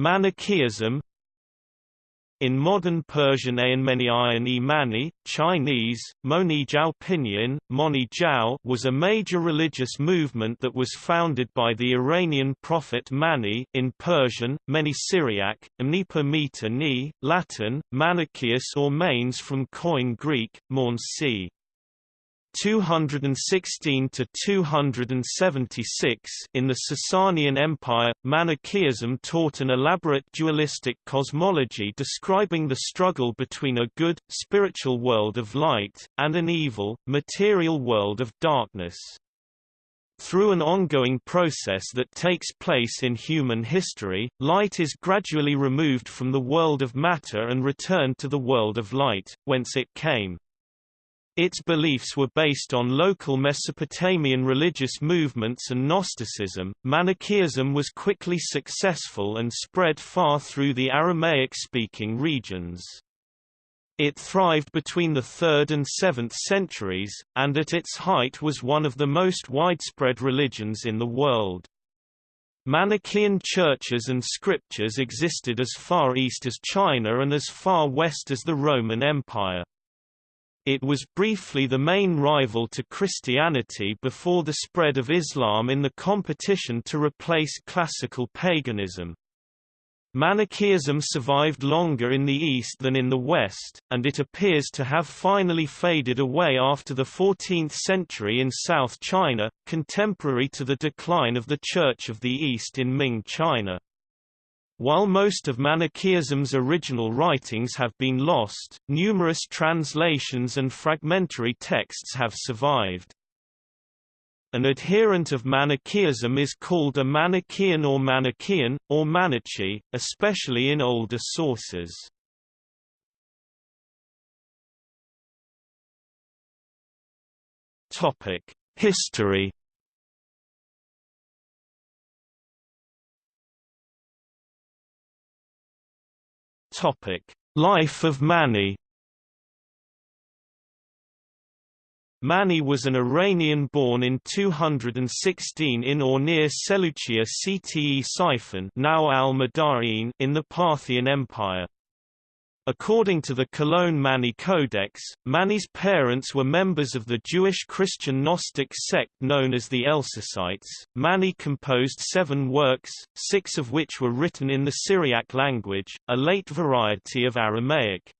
Manichaeism in modern Persian Ayan e Mani, Chinese, Moni Jiao Pinyin, Moni Jiao was a major religious movement that was founded by the Iranian prophet Mani in Persian, Meni Syriac, Amnipa Meta Ni, Latin, Manichaeus or Manes from Koine Greek, Morn c. 216 to 276 in the Sasanian Empire, Manichaeism taught an elaborate dualistic cosmology describing the struggle between a good, spiritual world of light, and an evil, material world of darkness. Through an ongoing process that takes place in human history, light is gradually removed from the world of matter and returned to the world of light, whence it came. Its beliefs were based on local Mesopotamian religious movements and Gnosticism. Manichaeism was quickly successful and spread far through the Aramaic speaking regions. It thrived between the 3rd and 7th centuries, and at its height was one of the most widespread religions in the world. Manichaean churches and scriptures existed as far east as China and as far west as the Roman Empire. It was briefly the main rival to Christianity before the spread of Islam in the competition to replace classical paganism. Manichaeism survived longer in the East than in the West, and it appears to have finally faded away after the 14th century in South China, contemporary to the decline of the Church of the East in Ming China. While most of Manichaeism's original writings have been lost, numerous translations and fragmentary texts have survived. An adherent of Manichaeism is called a Manichaean or Manichaean, or Manichi, especially in older sources. History Life of Mani. Mani was an Iranian born in 216 in or near Seleucia Ctesiphon now al in the Parthian Empire. According to the Cologne Mani Codex, Mani's parents were members of the Jewish Christian Gnostic sect known as the Elcesaites. Mani composed seven works, six of which were written in the Syriac language, a late variety of Aramaic.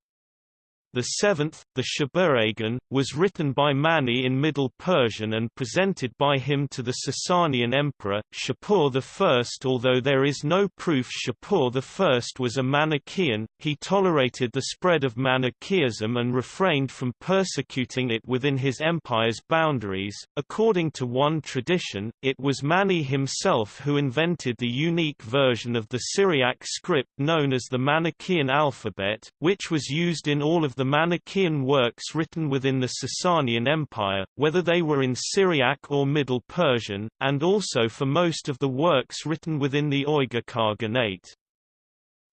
The seventh, the Shabuhragan, was written by Mani in Middle Persian and presented by him to the Sasanian emperor, Shapur I. Although there is no proof Shapur I was a Manichaean, he tolerated the spread of Manichaeism and refrained from persecuting it within his empire's boundaries. According to one tradition, it was Mani himself who invented the unique version of the Syriac script known as the Manichaean alphabet, which was used in all of the the Manichaean works written within the Sasanian Empire, whether they were in Syriac or Middle Persian, and also for most of the works written within the Uyghur Khaganate.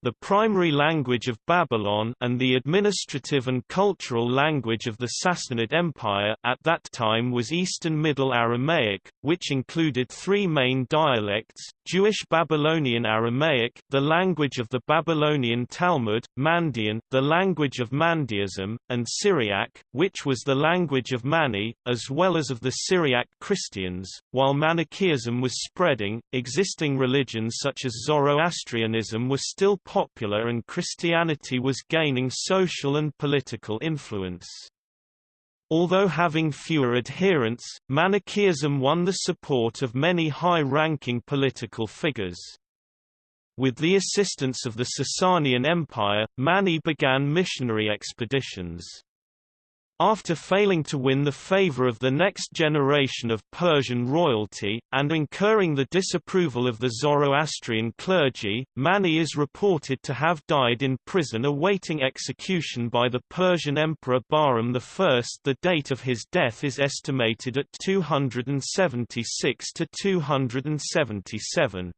The primary language of Babylon and the administrative and cultural language of the Sassanid Empire at that time was Eastern Middle Aramaic, which included three main dialects, Jewish Babylonian Aramaic, the language of the Babylonian Talmud, Mandean, the language of Mandaeism, and Syriac, which was the language of Mani, as well as of the Syriac Christians. While Manichaeism was spreading, existing religions such as Zoroastrianism were still popular and Christianity was gaining social and political influence. Although having fewer adherents, Manichaeism won the support of many high-ranking political figures. With the assistance of the Sasanian Empire, Mani began missionary expeditions. After failing to win the favor of the next generation of Persian royalty, and incurring the disapproval of the Zoroastrian clergy, Mani is reported to have died in prison awaiting execution by the Persian Emperor Bahram I. The date of his death is estimated at 276 to 277.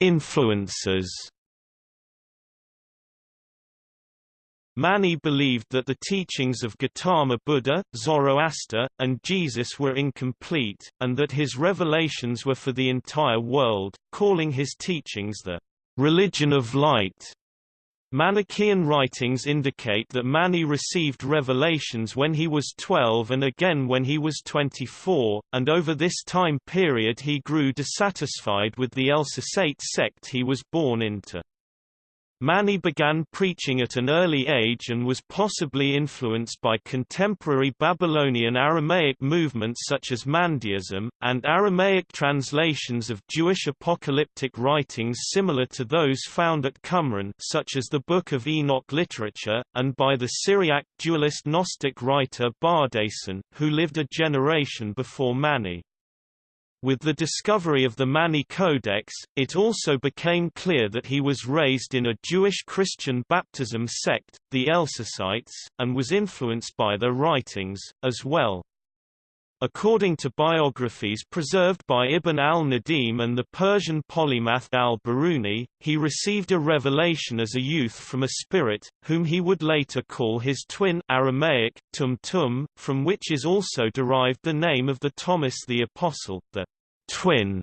Influences Mani believed that the teachings of Gautama Buddha, Zoroaster, and Jesus were incomplete, and that his revelations were for the entire world, calling his teachings the religion of light. Manichaean writings indicate that Mani received revelations when he was 12 and again when he was 24, and over this time period he grew dissatisfied with the Elcesaite sect he was born into. Mani began preaching at an early age and was possibly influenced by contemporary Babylonian Aramaic movements such as Mandaeism, and Aramaic translations of Jewish apocalyptic writings similar to those found at Qumran such as the Book of Enoch literature, and by the Syriac dualist Gnostic writer Bardaisan, who lived a generation before Mani. With the discovery of the Mani Codex, it also became clear that he was raised in a Jewish-Christian baptism sect, the Elcesaites, and was influenced by their writings, as well. According to biographies preserved by Ibn al-Nadim and the Persian polymath al-Biruni, he received a revelation as a youth from a spirit, whom he would later call his twin Aramaic, Tum Tum, from which is also derived the name of the Thomas the Apostle, the twin.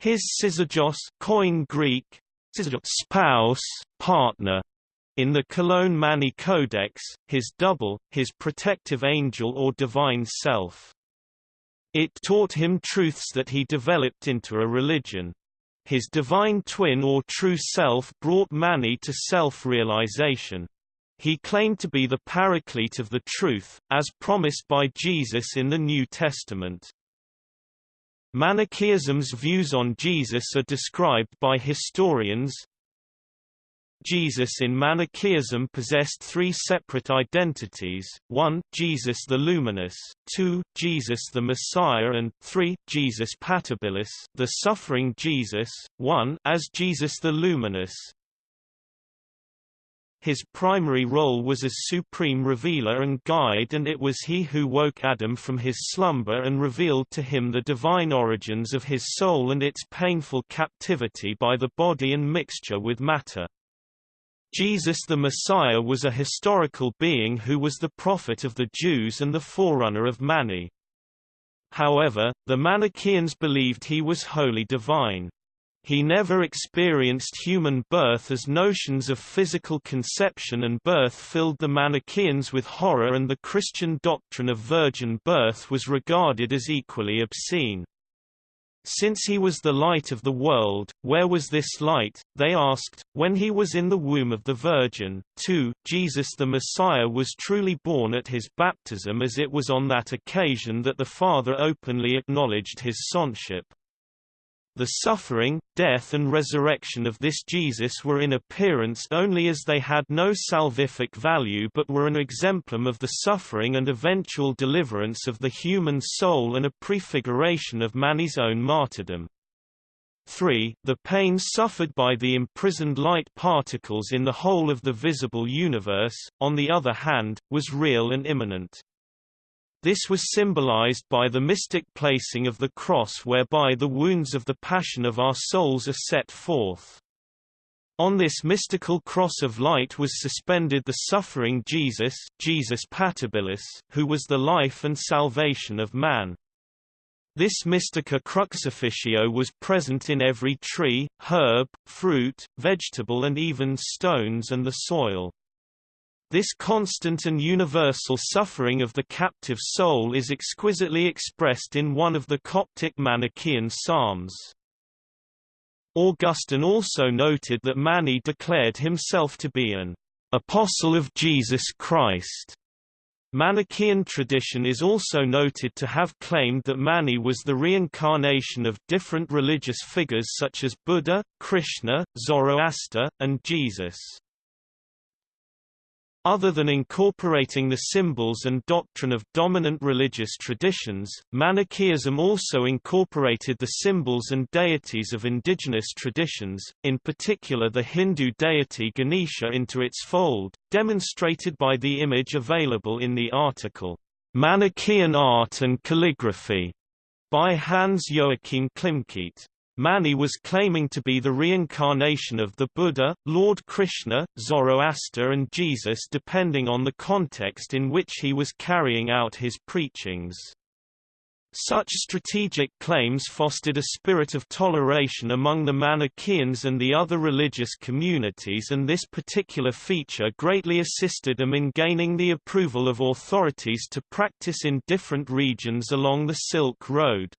His syzygos Koine Greek, spouse, partner, in the Cologne Mani Codex, his double, his protective angel or divine self. It taught him truths that he developed into a religion. His divine twin or true self brought Mani to self-realization. He claimed to be the paraclete of the truth, as promised by Jesus in the New Testament. Manichaeism's views on Jesus are described by historians. Jesus in Manichaeism possessed three separate identities, 1 Jesus the Luminous, 2 Jesus the Messiah and 3 Jesus Patibilis the suffering Jesus, 1 as Jesus the Luminous, his primary role was as supreme revealer and guide and it was he who woke Adam from his slumber and revealed to him the divine origins of his soul and its painful captivity by the body and mixture with matter. Jesus the Messiah was a historical being who was the prophet of the Jews and the forerunner of Mani. However, the Manichaeans believed he was wholly divine. He never experienced human birth as notions of physical conception and birth filled the Manichaeans with horror and the Christian doctrine of virgin birth was regarded as equally obscene. Since he was the light of the world, where was this light, they asked, when he was in the womb of the Virgin. 2. Jesus the Messiah was truly born at his baptism as it was on that occasion that the Father openly acknowledged his sonship. The suffering, death and resurrection of this Jesus were in appearance only as they had no salvific value but were an exemplum of the suffering and eventual deliverance of the human soul and a prefiguration of Mani's own martyrdom. 3. The pain suffered by the imprisoned light particles in the whole of the visible universe, on the other hand, was real and imminent. This was symbolized by the mystic placing of the cross whereby the wounds of the passion of our souls are set forth. On this mystical cross of light was suspended the suffering Jesus, Jesus Patibilis, who was the life and salvation of man. This mystica crucifixio was present in every tree, herb, fruit, vegetable and even stones and the soil. This constant and universal suffering of the captive soul is exquisitely expressed in one of the Coptic Manichaean psalms. Augustine also noted that Mani declared himself to be an apostle of Jesus Christ. Manichaean tradition is also noted to have claimed that Mani was the reincarnation of different religious figures such as Buddha, Krishna, Zoroaster, and Jesus. Other than incorporating the symbols and doctrine of dominant religious traditions, Manichaeism also incorporated the symbols and deities of indigenous traditions, in particular the Hindu deity Ganesha into its fold, demonstrated by the image available in the article, Manichaean Art and Calligraphy, by Hans Joachim Klimkeit. Mani was claiming to be the reincarnation of the Buddha, Lord Krishna, Zoroaster and Jesus depending on the context in which he was carrying out his preachings. Such strategic claims fostered a spirit of toleration among the Manichaeans and the other religious communities and this particular feature greatly assisted them in gaining the approval of authorities to practice in different regions along the Silk Road.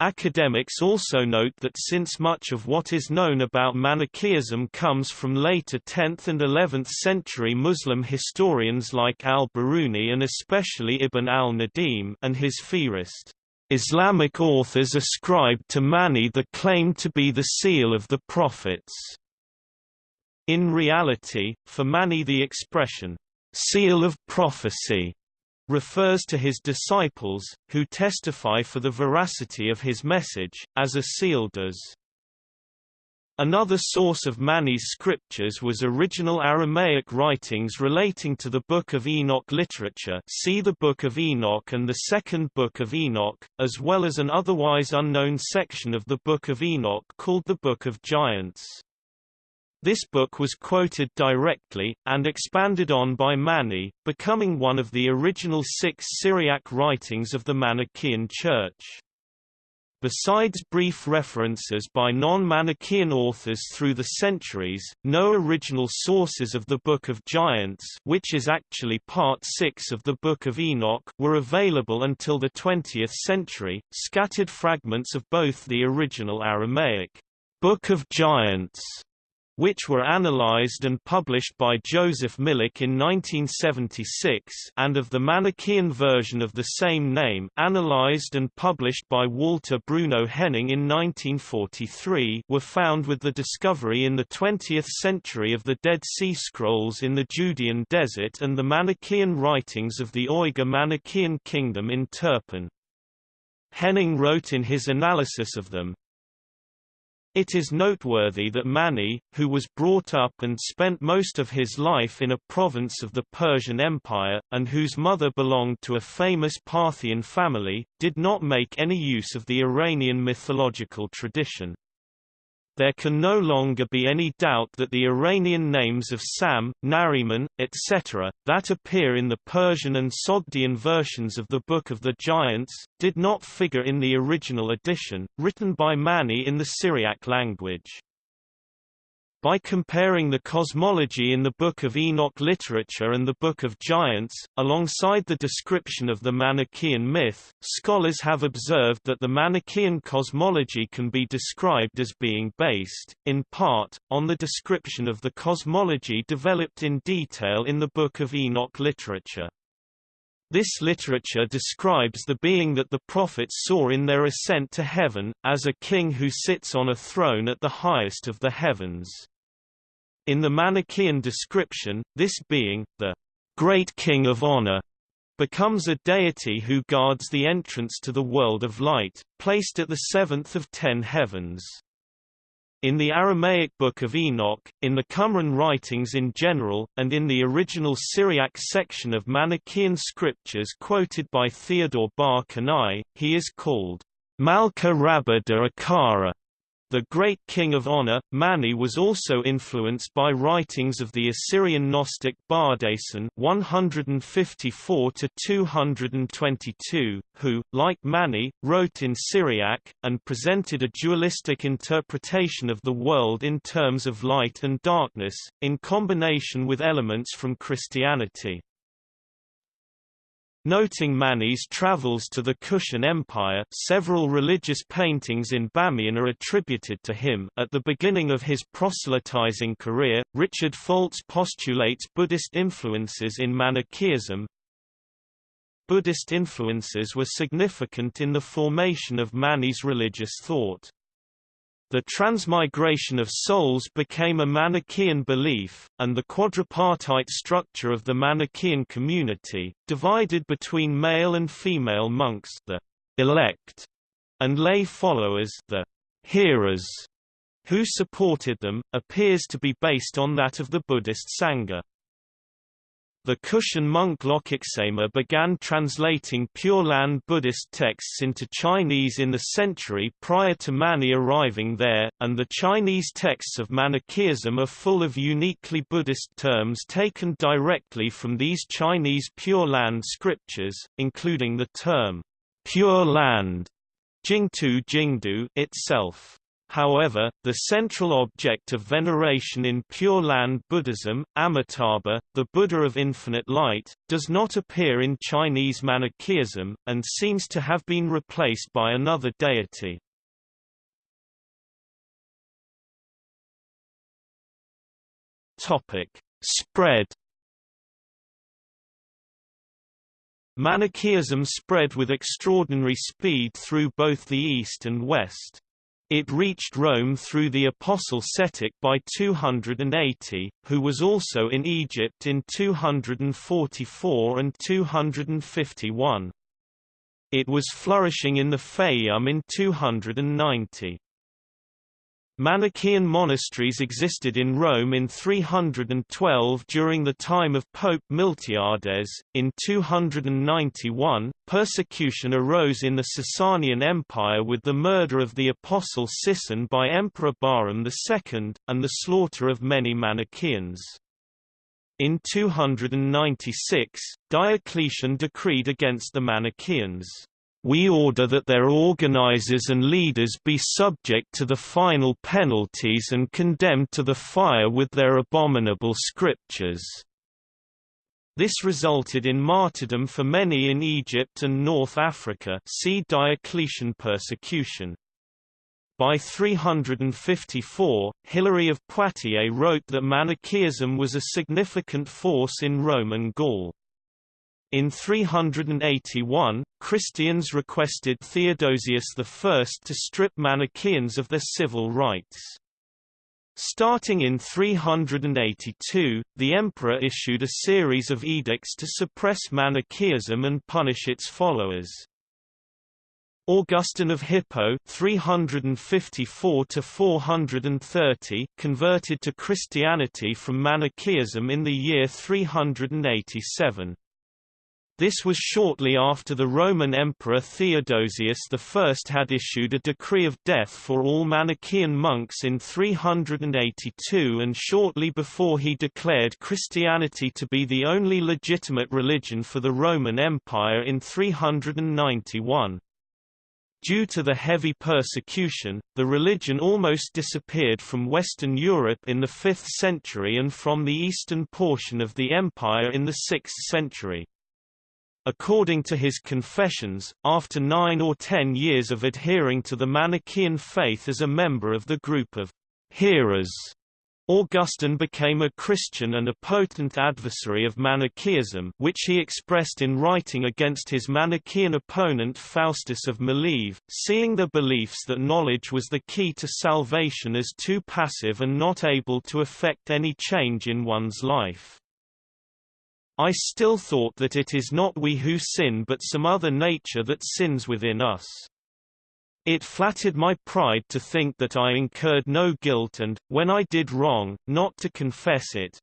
Academics also note that since much of what is known about Manichaeism comes from later 10th and 11th century Muslim historians like al-Biruni and especially Ibn al-Nadim and his Fihrist, Islamic authors ascribe to Mani the claim to be the seal of the prophets. In reality, for Mani the expression, seal of prophecy refers to his disciples, who testify for the veracity of his message, as a seal does. Another source of Mani's scriptures was original Aramaic writings relating to the Book of Enoch literature see the Book of Enoch and the Second Book of Enoch, as well as an otherwise unknown section of the Book of Enoch called the Book of Giants. This book was quoted directly, and expanded on by Mani, becoming one of the original six Syriac writings of the Manichaean Church. Besides brief references by non-Manichaean authors through the centuries, no original sources of the Book of Giants which is actually part 6 of the Book of Enoch were available until the 20th century, scattered fragments of both the original Aramaic, Book of Giants which were analyzed and published by Joseph Milik in 1976 and of the Manichaean version of the same name analyzed and published by Walter Bruno Henning in 1943 were found with the discovery in the 20th century of the Dead Sea Scrolls in the Judean Desert and the Manichaean writings of the Uyghur Manichaean Kingdom in Turpan. Henning wrote in his analysis of them, it is noteworthy that Mani, who was brought up and spent most of his life in a province of the Persian Empire, and whose mother belonged to a famous Parthian family, did not make any use of the Iranian mythological tradition. There can no longer be any doubt that the Iranian names of Sam, Nariman, etc., that appear in the Persian and Sogdian versions of the Book of the Giants, did not figure in the original edition, written by Mani in the Syriac language. By comparing the cosmology in the Book of Enoch literature and the Book of Giants, alongside the description of the Manichaean myth, scholars have observed that the Manichaean cosmology can be described as being based, in part, on the description of the cosmology developed in detail in the Book of Enoch literature. This literature describes the being that the prophets saw in their ascent to heaven, as a king who sits on a throne at the highest of the heavens. In the Manichaean description, this being, the great king of honor, becomes a deity who guards the entrance to the world of light, placed at the seventh of ten heavens. In the Aramaic Book of Enoch, in the Qumran writings in general, and in the original Syriac section of Manichaean scriptures quoted by Theodore Bar Konai, he is called Malka Rabba de Akara, the great king of honor, Mani was also influenced by writings of the Assyrian Gnostic Bardaisan 154–222, who, like Mani, wrote in Syriac, and presented a dualistic interpretation of the world in terms of light and darkness, in combination with elements from Christianity. Noting Mani's travels to the Kushan Empire several religious paintings in Bamiyan are attributed to him at the beginning of his proselytizing career, Richard Foltz postulates Buddhist influences in Manichaeism. Buddhist influences were significant in the formation of Mani's religious thought. The transmigration of souls became a Manichaean belief, and the quadripartite structure of the Manichaean community, divided between male and female monks the elect, and lay followers the hearers, who supported them, appears to be based on that of the Buddhist Sangha. The Kushan monk Lokaksema began translating Pure Land Buddhist texts into Chinese in the century prior to Mani arriving there, and the Chinese texts of Manichaeism are full of uniquely Buddhist terms taken directly from these Chinese Pure Land scriptures, including the term, Pure Land, Jingtu Jingdu itself. However, the central object of veneration in Pure Land Buddhism, Amitabha, the Buddha of infinite light, does not appear in Chinese Manichaeism, and seems to have been replaced by another deity. Spread Manichaeism spread with extraordinary speed through both the East and West. It reached Rome through the apostle Cetic by 280, who was also in Egypt in 244 and 251. It was flourishing in the Fayum in 290. Manichaean monasteries existed in Rome in 312 during the time of Pope Miltiades. In 291, persecution arose in the Sasanian Empire with the murder of the apostle Sisson by Emperor Bahram II, and the slaughter of many Manichaeans. In 296, Diocletian decreed against the Manichaeans we order that their organizers and leaders be subject to the final penalties and condemned to the fire with their abominable scriptures." This resulted in martyrdom for many in Egypt and North Africa see Diocletian persecution. By 354, Hilary of Poitiers wrote that Manichaeism was a significant force in Roman Gaul. In 381, Christians requested Theodosius I to strip Manichaeans of their civil rights. Starting in 382, the emperor issued a series of edicts to suppress Manichaeism and punish its followers. Augustine of Hippo 354 converted to Christianity from Manichaeism in the year 387. This was shortly after the Roman Emperor Theodosius I had issued a decree of death for all Manichaean monks in 382 and shortly before he declared Christianity to be the only legitimate religion for the Roman Empire in 391. Due to the heavy persecution, the religion almost disappeared from Western Europe in the 5th century and from the eastern portion of the empire in the 6th century. According to his confessions, after nine or ten years of adhering to the Manichaean faith as a member of the group of hearers, Augustine became a Christian and a potent adversary of Manichaeism which he expressed in writing against his Manichaean opponent Faustus of Mileve, seeing the beliefs that knowledge was the key to salvation as too passive and not able to effect any change in one's life. I still thought that it is not we who sin but some other nature that sins within us. It flattered my pride to think that I incurred no guilt and, when I did wrong, not to confess it.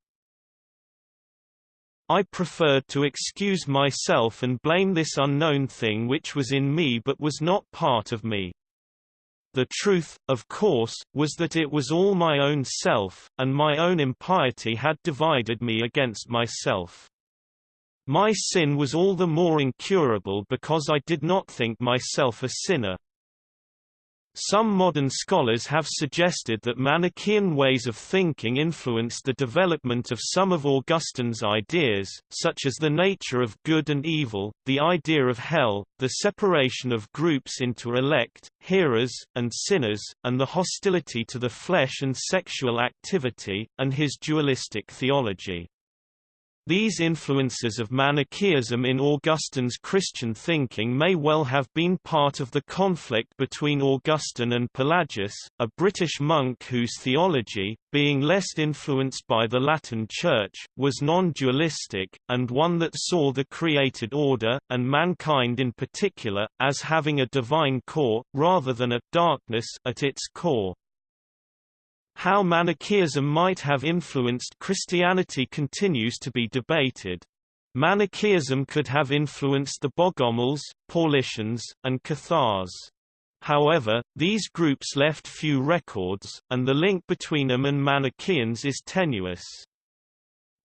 I preferred to excuse myself and blame this unknown thing which was in me but was not part of me. The truth, of course, was that it was all my own self, and my own impiety had divided me against myself. My sin was all the more incurable because I did not think myself a sinner. Some modern scholars have suggested that Manichaean ways of thinking influenced the development of some of Augustine's ideas, such as the nature of good and evil, the idea of hell, the separation of groups into elect, hearers, and sinners, and the hostility to the flesh and sexual activity, and his dualistic theology. These influences of Manichaeism in Augustine's Christian thinking may well have been part of the conflict between Augustine and Pelagius, a British monk whose theology, being less influenced by the Latin Church, was non-dualistic, and one that saw the created order, and mankind in particular, as having a divine core, rather than a darkness at its core. How Manichaeism might have influenced Christianity continues to be debated. Manichaeism could have influenced the Bogomils, Paulicians, and Cathars. However, these groups left few records, and the link between them and Manichaeans is tenuous.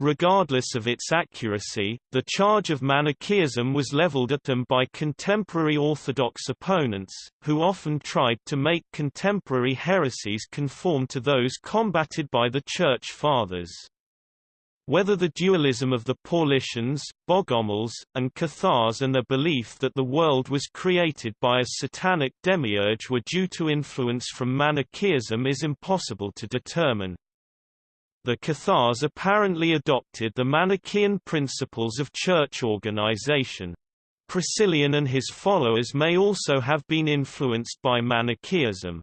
Regardless of its accuracy, the charge of Manichaeism was leveled at them by contemporary Orthodox opponents, who often tried to make contemporary heresies conform to those combated by the Church Fathers. Whether the dualism of the Paulicians, Bogomils, and Cathars and their belief that the world was created by a satanic demiurge were due to influence from Manichaeism is impossible to determine. The Cathars apparently adopted the Manichaean principles of church organization. Priscillian and his followers may also have been influenced by Manichaeism.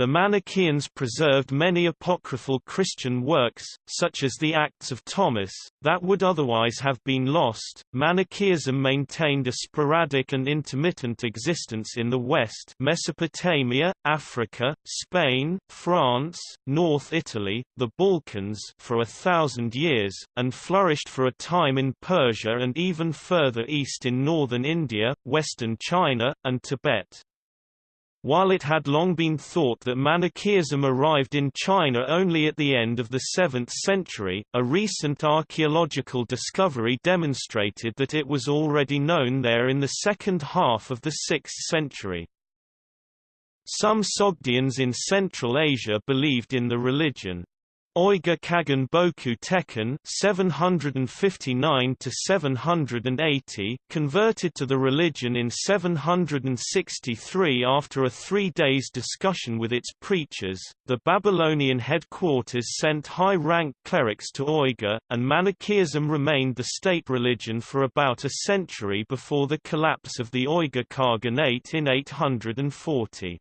The Manichaeans preserved many apocryphal Christian works, such as the Acts of Thomas, that would otherwise have been lost. Manichaeism maintained a sporadic and intermittent existence in the West Mesopotamia, Africa, Spain, France, North Italy, the Balkans for a thousand years, and flourished for a time in Persia and even further east in northern India, western China, and Tibet. While it had long been thought that Manichaeism arrived in China only at the end of the 7th century, a recent archaeological discovery demonstrated that it was already known there in the second half of the 6th century. Some Sogdians in Central Asia believed in the religion. Uyghur Kagan Boku Tekin 759 to 780 converted to the religion in 763 after a 3 days discussion with its preachers. The Babylonian headquarters sent high-ranked clerics to Uyghur and Manichaeism remained the state religion for about a century before the collapse of the Uyghur Khaganate in 840.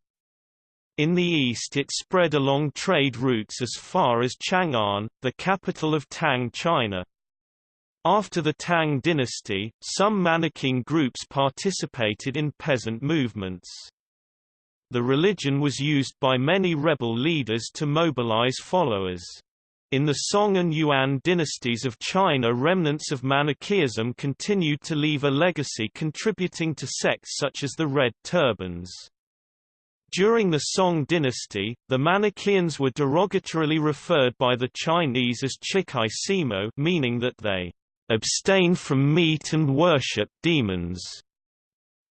In the east it spread along trade routes as far as Chang'an, the capital of Tang China. After the Tang dynasty, some Manichaean groups participated in peasant movements. The religion was used by many rebel leaders to mobilize followers. In the Song and Yuan dynasties of China remnants of Manichaeism continued to leave a legacy contributing to sects such as the Red Turbans. During the Song dynasty, the Manichaeans were derogatorily referred by the Chinese as Chikai Simo meaning that they abstain from meat and worship demons.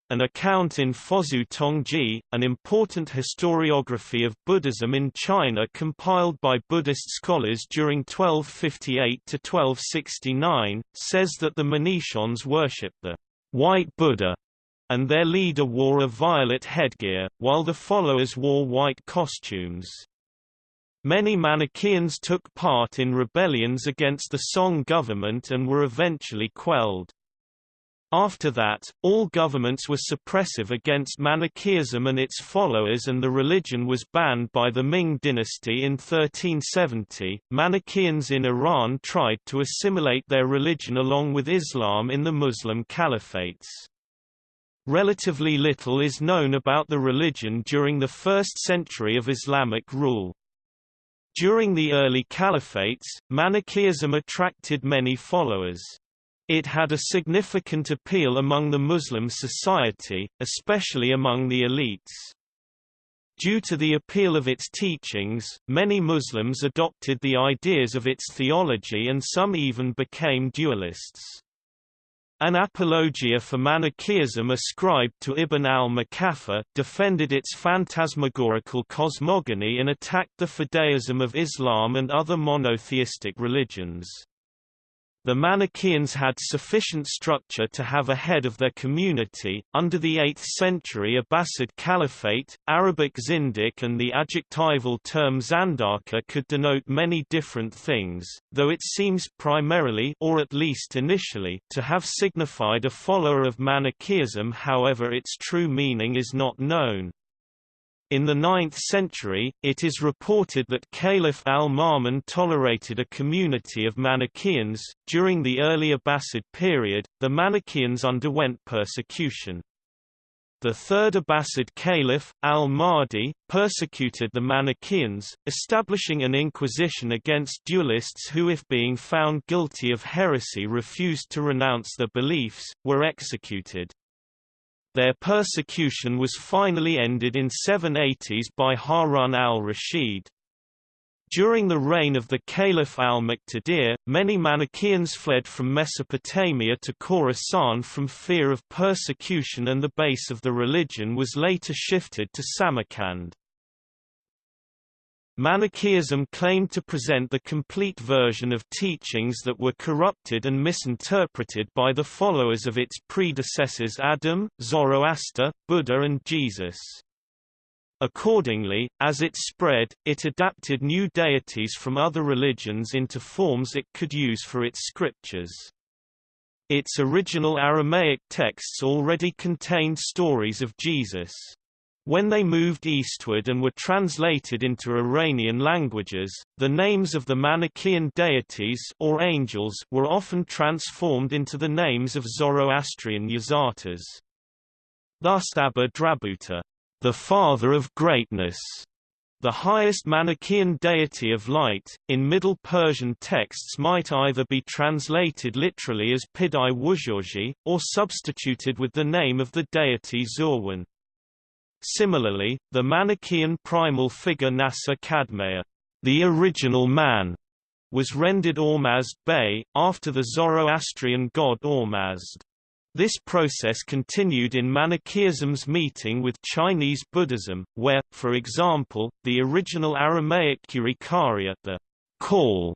An account in Fozu Tongji, an important historiography of Buddhism in China compiled by Buddhist scholars during 1258–1269, says that the Manichaeans worship the white Buddha and their leader wore a violet headgear, while the followers wore white costumes. Many Manichaeans took part in rebellions against the Song government and were eventually quelled. After that, all governments were suppressive against Manichaeism and its followers and the religion was banned by the Ming dynasty in 1370. Manichaeans in Iran tried to assimilate their religion along with Islam in the Muslim caliphates. Relatively little is known about the religion during the first century of Islamic rule. During the early caliphates, Manichaeism attracted many followers. It had a significant appeal among the Muslim society, especially among the elites. Due to the appeal of its teachings, many Muslims adopted the ideas of its theology and some even became dualists. An apologia for Manichaeism ascribed to Ibn al-Muqaffa, defended its phantasmagorical cosmogony and attacked the fideism of Islam and other monotheistic religions. The Manichaeans had sufficient structure to have a head of their community. Under the 8th century Abbasid Caliphate, Arabic Zindiq and the adjectival term Zandaqa could denote many different things, though it seems primarily or at least initially to have signified a follower of Manichaeism however its true meaning is not known. In the 9th century, it is reported that Caliph al-Ma'mun tolerated a community of Manichaeans. During the early Abbasid period, the Manichaeans underwent persecution. The third Abbasid caliph, al-Mahdi, persecuted the Manichaeans, establishing an inquisition against dualists who if being found guilty of heresy refused to renounce their beliefs, were executed. Their persecution was finally ended in 780s by Harun al-Rashid. During the reign of the Caliph al-Muqtadir, many Manichaeans fled from Mesopotamia to Khorasan from fear of persecution and the base of the religion was later shifted to Samarkand. Manichaeism claimed to present the complete version of teachings that were corrupted and misinterpreted by the followers of its predecessors Adam, Zoroaster, Buddha and Jesus. Accordingly, as it spread, it adapted new deities from other religions into forms it could use for its scriptures. Its original Aramaic texts already contained stories of Jesus. When they moved eastward and were translated into Iranian languages, the names of the Manichaean deities or angels were often transformed into the names of Zoroastrian Yazatas. Thus Abba Drabuta, the father of greatness, the highest Manichaean deity of light, in Middle Persian texts might either be translated literally as Pidai Wuzhorji, or substituted with the name of the deity Zurwan. Similarly, the Manichaean primal figure Nasa Kadmea, the original man, was rendered Ormazd Bey, after the Zoroastrian god Ormazd. This process continued in Manichaeism's meeting with Chinese Buddhism, where, for example, the original Aramaic Kurikaria the call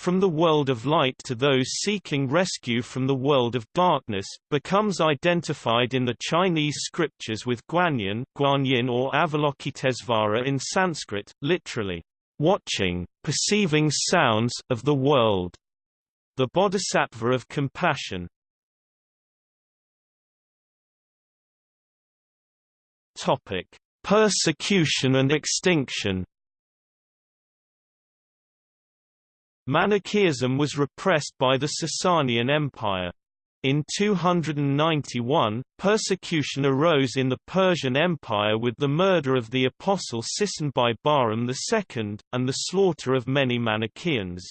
from the world of light to those seeking rescue from the world of darkness, becomes identified in the Chinese scriptures with Guanyin, Guanyin or Avalokitesvara in Sanskrit, literally, watching, perceiving sounds of the world. The Bodhisattva of compassion. Topic: Persecution and extinction. Manichaeism was repressed by the Sasanian Empire. In 291, persecution arose in the Persian Empire with the murder of the apostle Sisan by Bahram II, and the slaughter of many Manichaeans.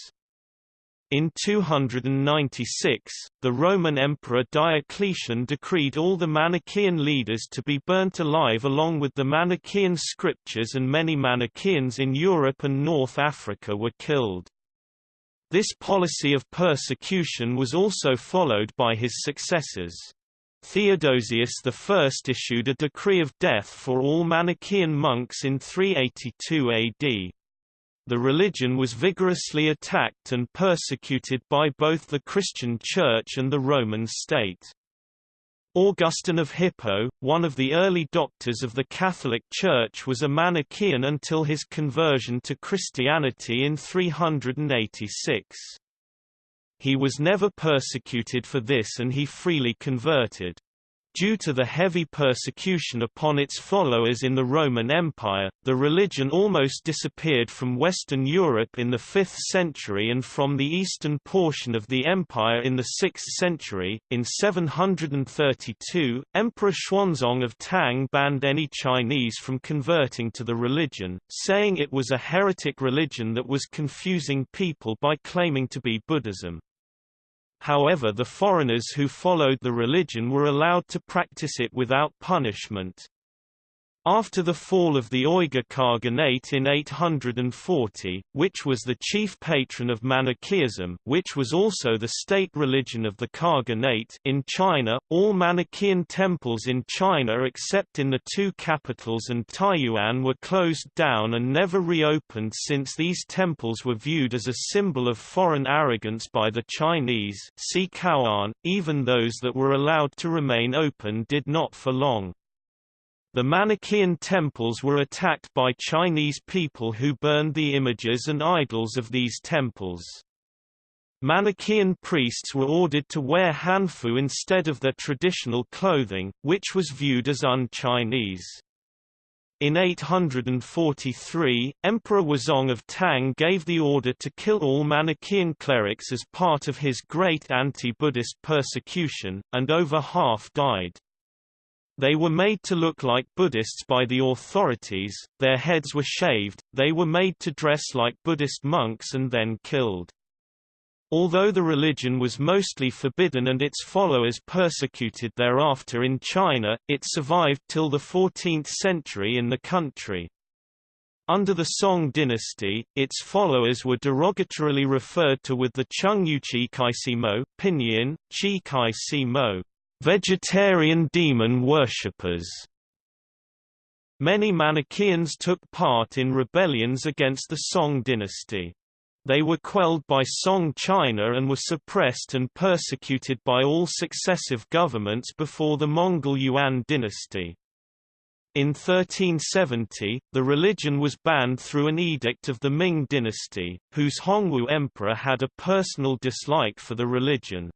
In 296, the Roman Emperor Diocletian decreed all the Manichaean leaders to be burnt alive along with the Manichaean scriptures and many Manichaeans in Europe and North Africa were killed. This policy of persecution was also followed by his successors. Theodosius I issued a decree of death for all Manichaean monks in 382 AD. The religion was vigorously attacked and persecuted by both the Christian Church and the Roman state. Augustine of Hippo, one of the early doctors of the Catholic Church was a Manichaean until his conversion to Christianity in 386. He was never persecuted for this and he freely converted. Due to the heavy persecution upon its followers in the Roman Empire, the religion almost disappeared from Western Europe in the 5th century and from the eastern portion of the empire in the 6th century. In 732, Emperor Xuanzong of Tang banned any Chinese from converting to the religion, saying it was a heretic religion that was confusing people by claiming to be Buddhism. However the foreigners who followed the religion were allowed to practice it without punishment. After the fall of the Uyghur Khaganate in 840, which was the chief patron of Manichaeism which was also the state religion of the Khaganate in China, all Manichaean temples in China except in the two capitals and Taiyuan were closed down and never reopened since these temples were viewed as a symbol of foreign arrogance by the Chinese see Kaoan, even those that were allowed to remain open did not for long. The Manichaean temples were attacked by Chinese people who burned the images and idols of these temples. Manichaean priests were ordered to wear hanfu instead of their traditional clothing, which was viewed as un-Chinese. In 843, Emperor Wuzong of Tang gave the order to kill all Manichaean clerics as part of his great anti-Buddhist persecution, and over half died. They were made to look like Buddhists by the authorities, their heads were shaved, they were made to dress like Buddhist monks and then killed. Although the religion was mostly forbidden and its followers persecuted thereafter in China, it survived till the 14th century in the country. Under the Song dynasty, its followers were derogatorily referred to with the Chungyuchi Kaisimo, pinyin, Chi Kai Si Mo, vegetarian demon worshippers. Many Manichaeans took part in rebellions against the Song dynasty. They were quelled by Song China and were suppressed and persecuted by all successive governments before the Mongol Yuan dynasty. In 1370, the religion was banned through an edict of the Ming dynasty, whose Hongwu emperor had a personal dislike for the religion.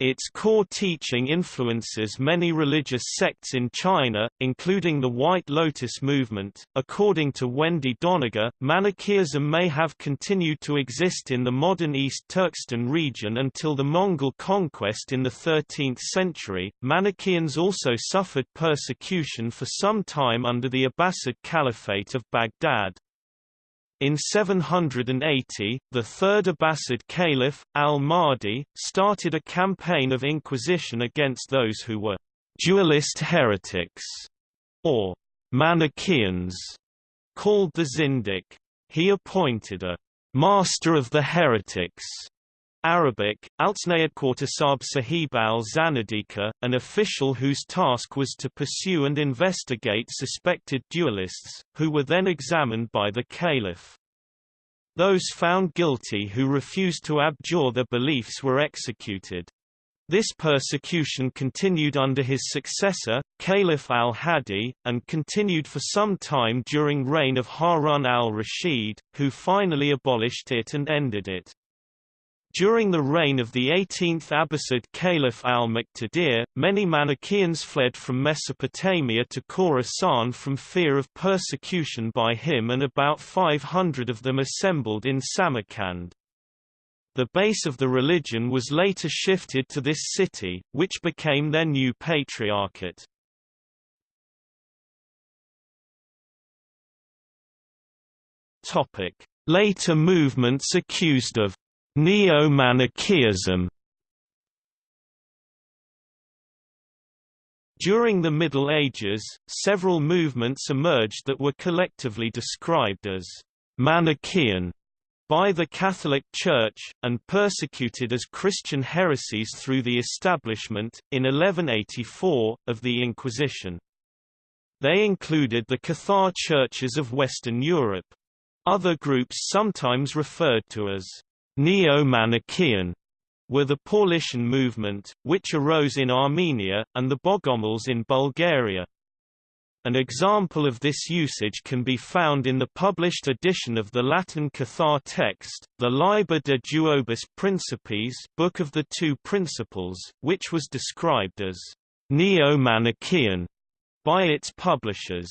Its core teaching influences many religious sects in China, including the White Lotus movement. According to Wendy Doniger, Manichaeism may have continued to exist in the modern East Turkestan region until the Mongol conquest in the 13th century. Manichaeans also suffered persecution for some time under the Abbasid Caliphate of Baghdad. In 780, the third Abbasid caliph, al-Mahdi, started a campaign of inquisition against those who were dualist heretics, or Manichaeans, called the Zindiq. He appointed a master of the heretics Arabic, Altsnayadquartasab Sahib al-Zanadika, an official whose task was to pursue and investigate suspected dualists, who were then examined by the caliph. Those found guilty who refused to abjure their beliefs were executed. This persecution continued under his successor, Caliph al-Hadi, and continued for some time during reign of Harun al-Rashid, who finally abolished it and ended it. During the reign of the 18th Abbasid Caliph al-Muqtadir, many Manichaeans fled from Mesopotamia to Khorasan from fear of persecution by him and about 500 of them assembled in Samarkand. The base of the religion was later shifted to this city, which became their new patriarchate. Later movements accused of Neo-Manichaeism During the Middle Ages, several movements emerged that were collectively described as Manichaean by the Catholic Church, and persecuted as Christian heresies through the establishment, in 1184, of the Inquisition. They included the Cathar churches of Western Europe. Other groups sometimes referred to as Neo-Manichaean were the Paulician movement, which arose in Armenia, and the Bogomils in Bulgaria. An example of this usage can be found in the published edition of the Latin Cathar text, the Liber de Duobus Principes Book of the Two Principles, which was described as Neo-Manichaean by its publishers.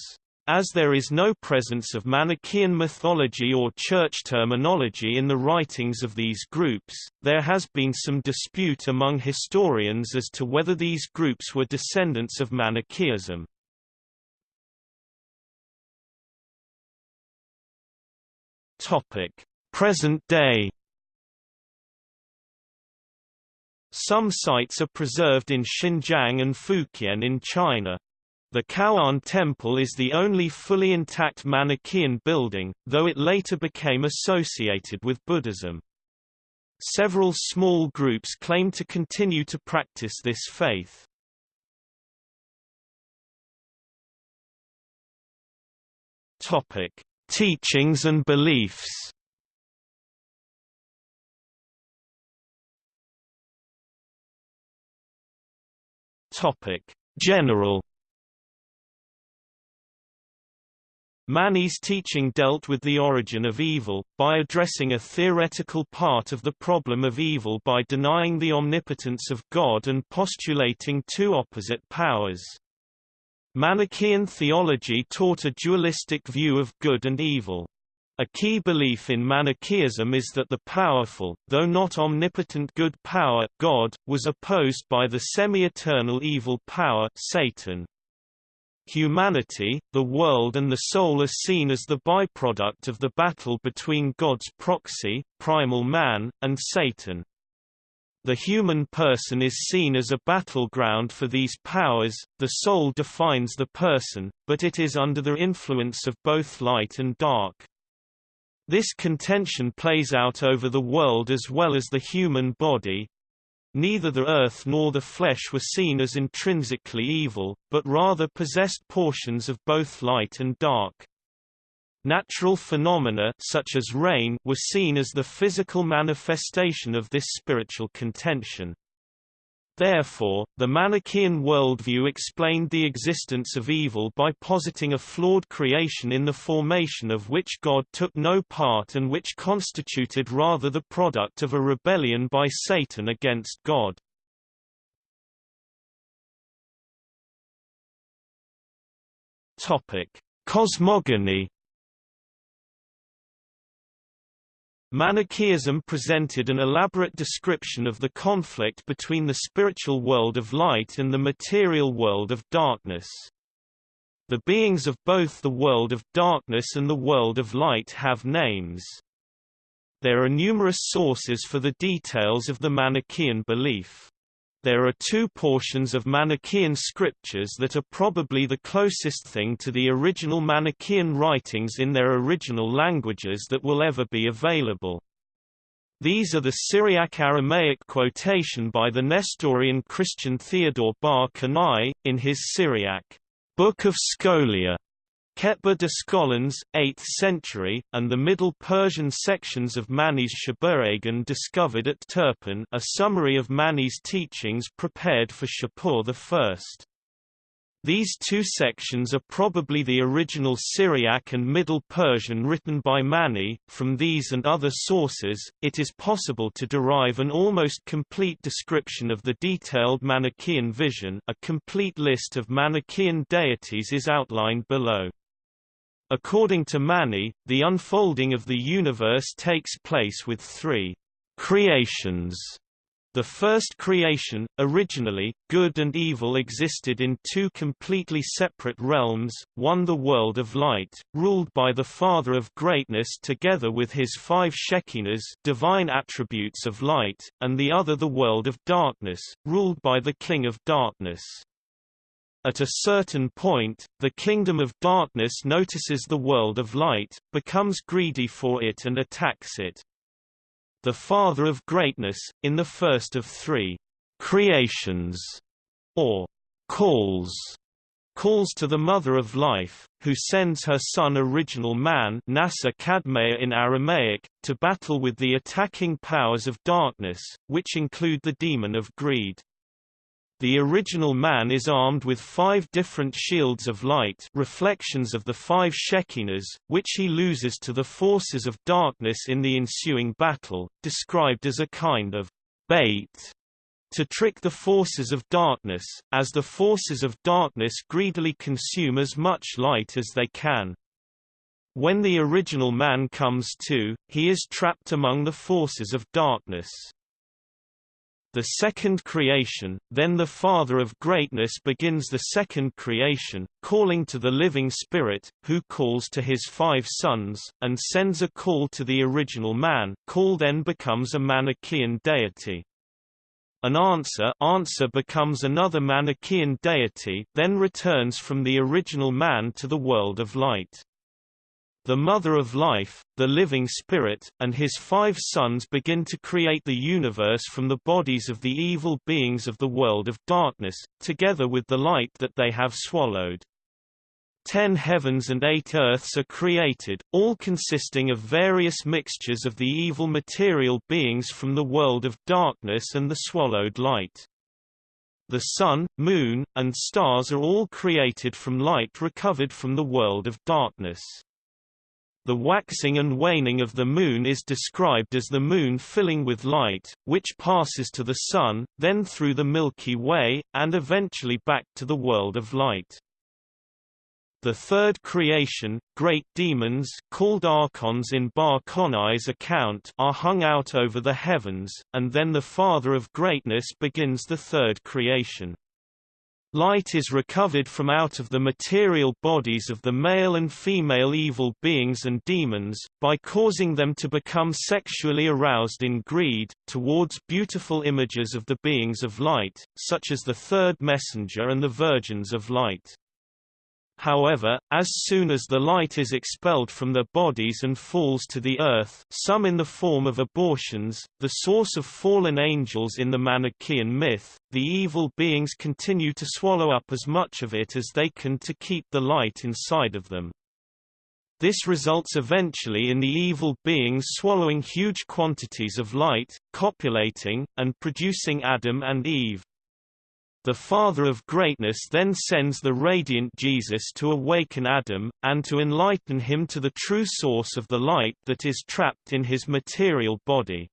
As there is no presence of Manichaean mythology or church terminology in the writings of these groups, there has been some dispute among historians as to whether these groups were descendants of Manichaeism. Present day Some sites are preserved in Xinjiang and Fujian in China. The Caoan Temple is the only fully intact Manichaean building, though it later became associated with Buddhism. Several small groups claim to continue to practice this faith. Topic: Teachings and beliefs. Topic: General Mani's teaching dealt with the origin of evil, by addressing a theoretical part of the problem of evil by denying the omnipotence of God and postulating two opposite powers. Manichaean theology taught a dualistic view of good and evil. A key belief in Manichaeism is that the powerful, though not omnipotent good power God, was opposed by the semi-eternal evil power Satan. Humanity, the world and the soul are seen as the byproduct of the battle between God's proxy, primal man, and Satan. The human person is seen as a battleground for these powers, the soul defines the person, but it is under the influence of both light and dark. This contention plays out over the world as well as the human body. Neither the earth nor the flesh were seen as intrinsically evil, but rather possessed portions of both light and dark. Natural phenomena such as rain were seen as the physical manifestation of this spiritual contention. Therefore, the Manichaean worldview explained the existence of evil by positing a flawed creation in the formation of which God took no part and which constituted rather the product of a rebellion by Satan against God. Cosmogony Manichaeism presented an elaborate description of the conflict between the spiritual world of light and the material world of darkness. The beings of both the world of darkness and the world of light have names. There are numerous sources for the details of the Manichaean belief. There are two portions of Manichaean scriptures that are probably the closest thing to the original Manichaean writings in their original languages that will ever be available. These are the Syriac-Aramaic quotation by the Nestorian Christian Theodore Bar Konai, in his Syriac, Book of Scholia, Ketba de Scholans, 8th century, and the Middle Persian sections of Mani's Shabuhragan discovered at Turpan a summary of Mani's teachings prepared for Shapur I. These two sections are probably the original Syriac and Middle Persian written by Mani. From these and other sources, it is possible to derive an almost complete description of the detailed Manichaean vision. A complete list of Manichaean deities is outlined below. According to Mani, the unfolding of the universe takes place with three creations. The first creation, originally, good and evil existed in two completely separate realms, one the world of light, ruled by the Father of Greatness together with his five Shekinahs divine attributes of light, and the other the world of darkness, ruled by the King of Darkness. At a certain point, the kingdom of darkness notices the world of light, becomes greedy for it and attacks it. The Father of Greatness, in the first of three creations, or calls, calls to the Mother of Life, who sends her son original man Nasa Kadmea in Aramaic, to battle with the attacking powers of darkness, which include the demon of greed. The original man is armed with five different shields of light reflections of the five Shekinahs, which he loses to the forces of darkness in the ensuing battle, described as a kind of bait to trick the forces of darkness, as the forces of darkness greedily consume as much light as they can. When the original man comes to, he is trapped among the forces of darkness the second creation, then the Father of greatness begins the second creation, calling to the living Spirit, who calls to his five sons, and sends a call to the original man call then becomes a Manichaean deity. An answer answer becomes another Manichaean deity then returns from the original man to the world of light. The Mother of Life, the Living Spirit, and his five sons begin to create the universe from the bodies of the evil beings of the world of darkness, together with the light that they have swallowed. Ten heavens and eight earths are created, all consisting of various mixtures of the evil material beings from the world of darkness and the swallowed light. The sun, moon, and stars are all created from light recovered from the world of darkness. The waxing and waning of the Moon is described as the Moon filling with light, which passes to the Sun, then through the Milky Way, and eventually back to the world of light. The third creation, great demons called archons in Bar Konai's account are hung out over the heavens, and then the Father of Greatness begins the third creation. Light is recovered from out of the material bodies of the male and female evil beings and demons, by causing them to become sexually aroused in greed, towards beautiful images of the beings of light, such as the third messenger and the virgins of light. However, as soon as the light is expelled from their bodies and falls to the earth some in the form of abortions, the source of fallen angels in the Manichaean myth, the evil beings continue to swallow up as much of it as they can to keep the light inside of them. This results eventually in the evil beings swallowing huge quantities of light, copulating, and producing Adam and Eve. The Father of Greatness then sends the radiant Jesus to awaken Adam, and to enlighten him to the true source of the light that is trapped in his material body.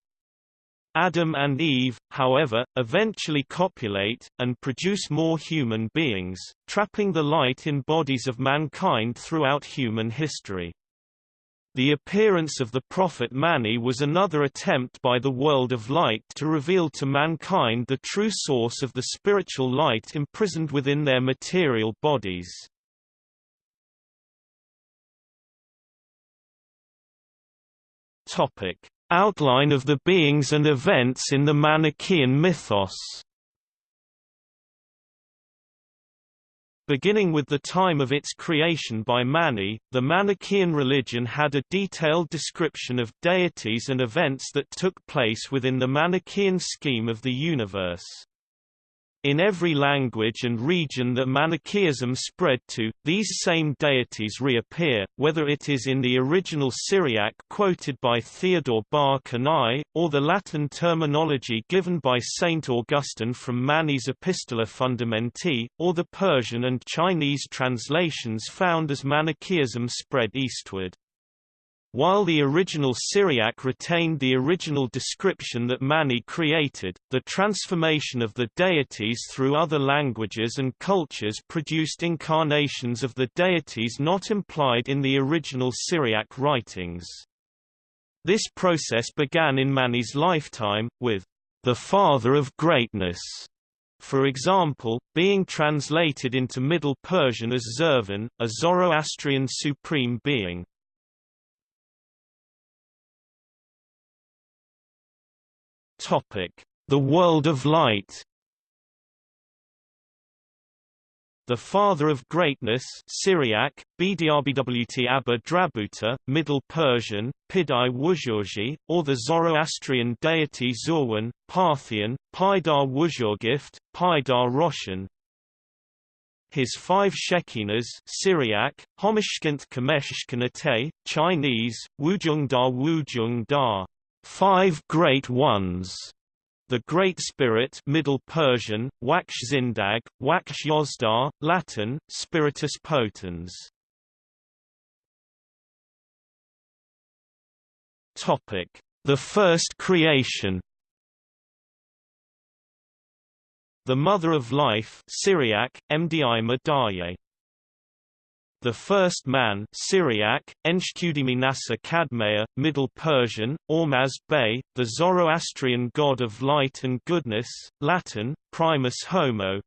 Adam and Eve, however, eventually copulate, and produce more human beings, trapping the light in bodies of mankind throughout human history. The appearance of the prophet Mani was another attempt by the world of light to reveal to mankind the true source of the spiritual light imprisoned within their material bodies. Outline of the beings and events in the Manichaean mythos Beginning with the time of its creation by Mani, the Manichaean religion had a detailed description of deities and events that took place within the Manichaean scheme of the universe. In every language and region that Manichaeism spread to, these same deities reappear, whether it is in the original Syriac quoted by Theodore Bar Konai, or the Latin terminology given by Saint Augustine from Mani's Epistola Fundamenti, or the Persian and Chinese translations found as Manichaeism spread eastward. While the original Syriac retained the original description that Mani created, the transformation of the deities through other languages and cultures produced incarnations of the deities not implied in the original Syriac writings. This process began in Mani's lifetime, with the Father of Greatness, for example, being translated into Middle Persian as Zervan, a Zoroastrian supreme being. The world of light The Father of Greatness Syriac, Bdrbwt Abba Drabuta, Middle Persian, Pidai Wuzhurji, or the Zoroastrian deity Zurwan, Parthian, Paidar Wuzhurgift, Paidar Roshan. His five Shekinahs Syriac, Homishkint Kameshkanate, Chinese, Wujungda Wujungda Five Great Ones, the Great Spirit Middle Persian, Waksh Zindag, Waksh Yozdar, Latin, Spiritus Potens. Topic: The First Creation. The Mother of Life Syriac, Mdi Madaye the first man Syriac, Enshkudimi Nasa Kadmea, Middle Persian, Ormazd Bey, the Zoroastrian god of light and goodness, Latin, Primus Homo,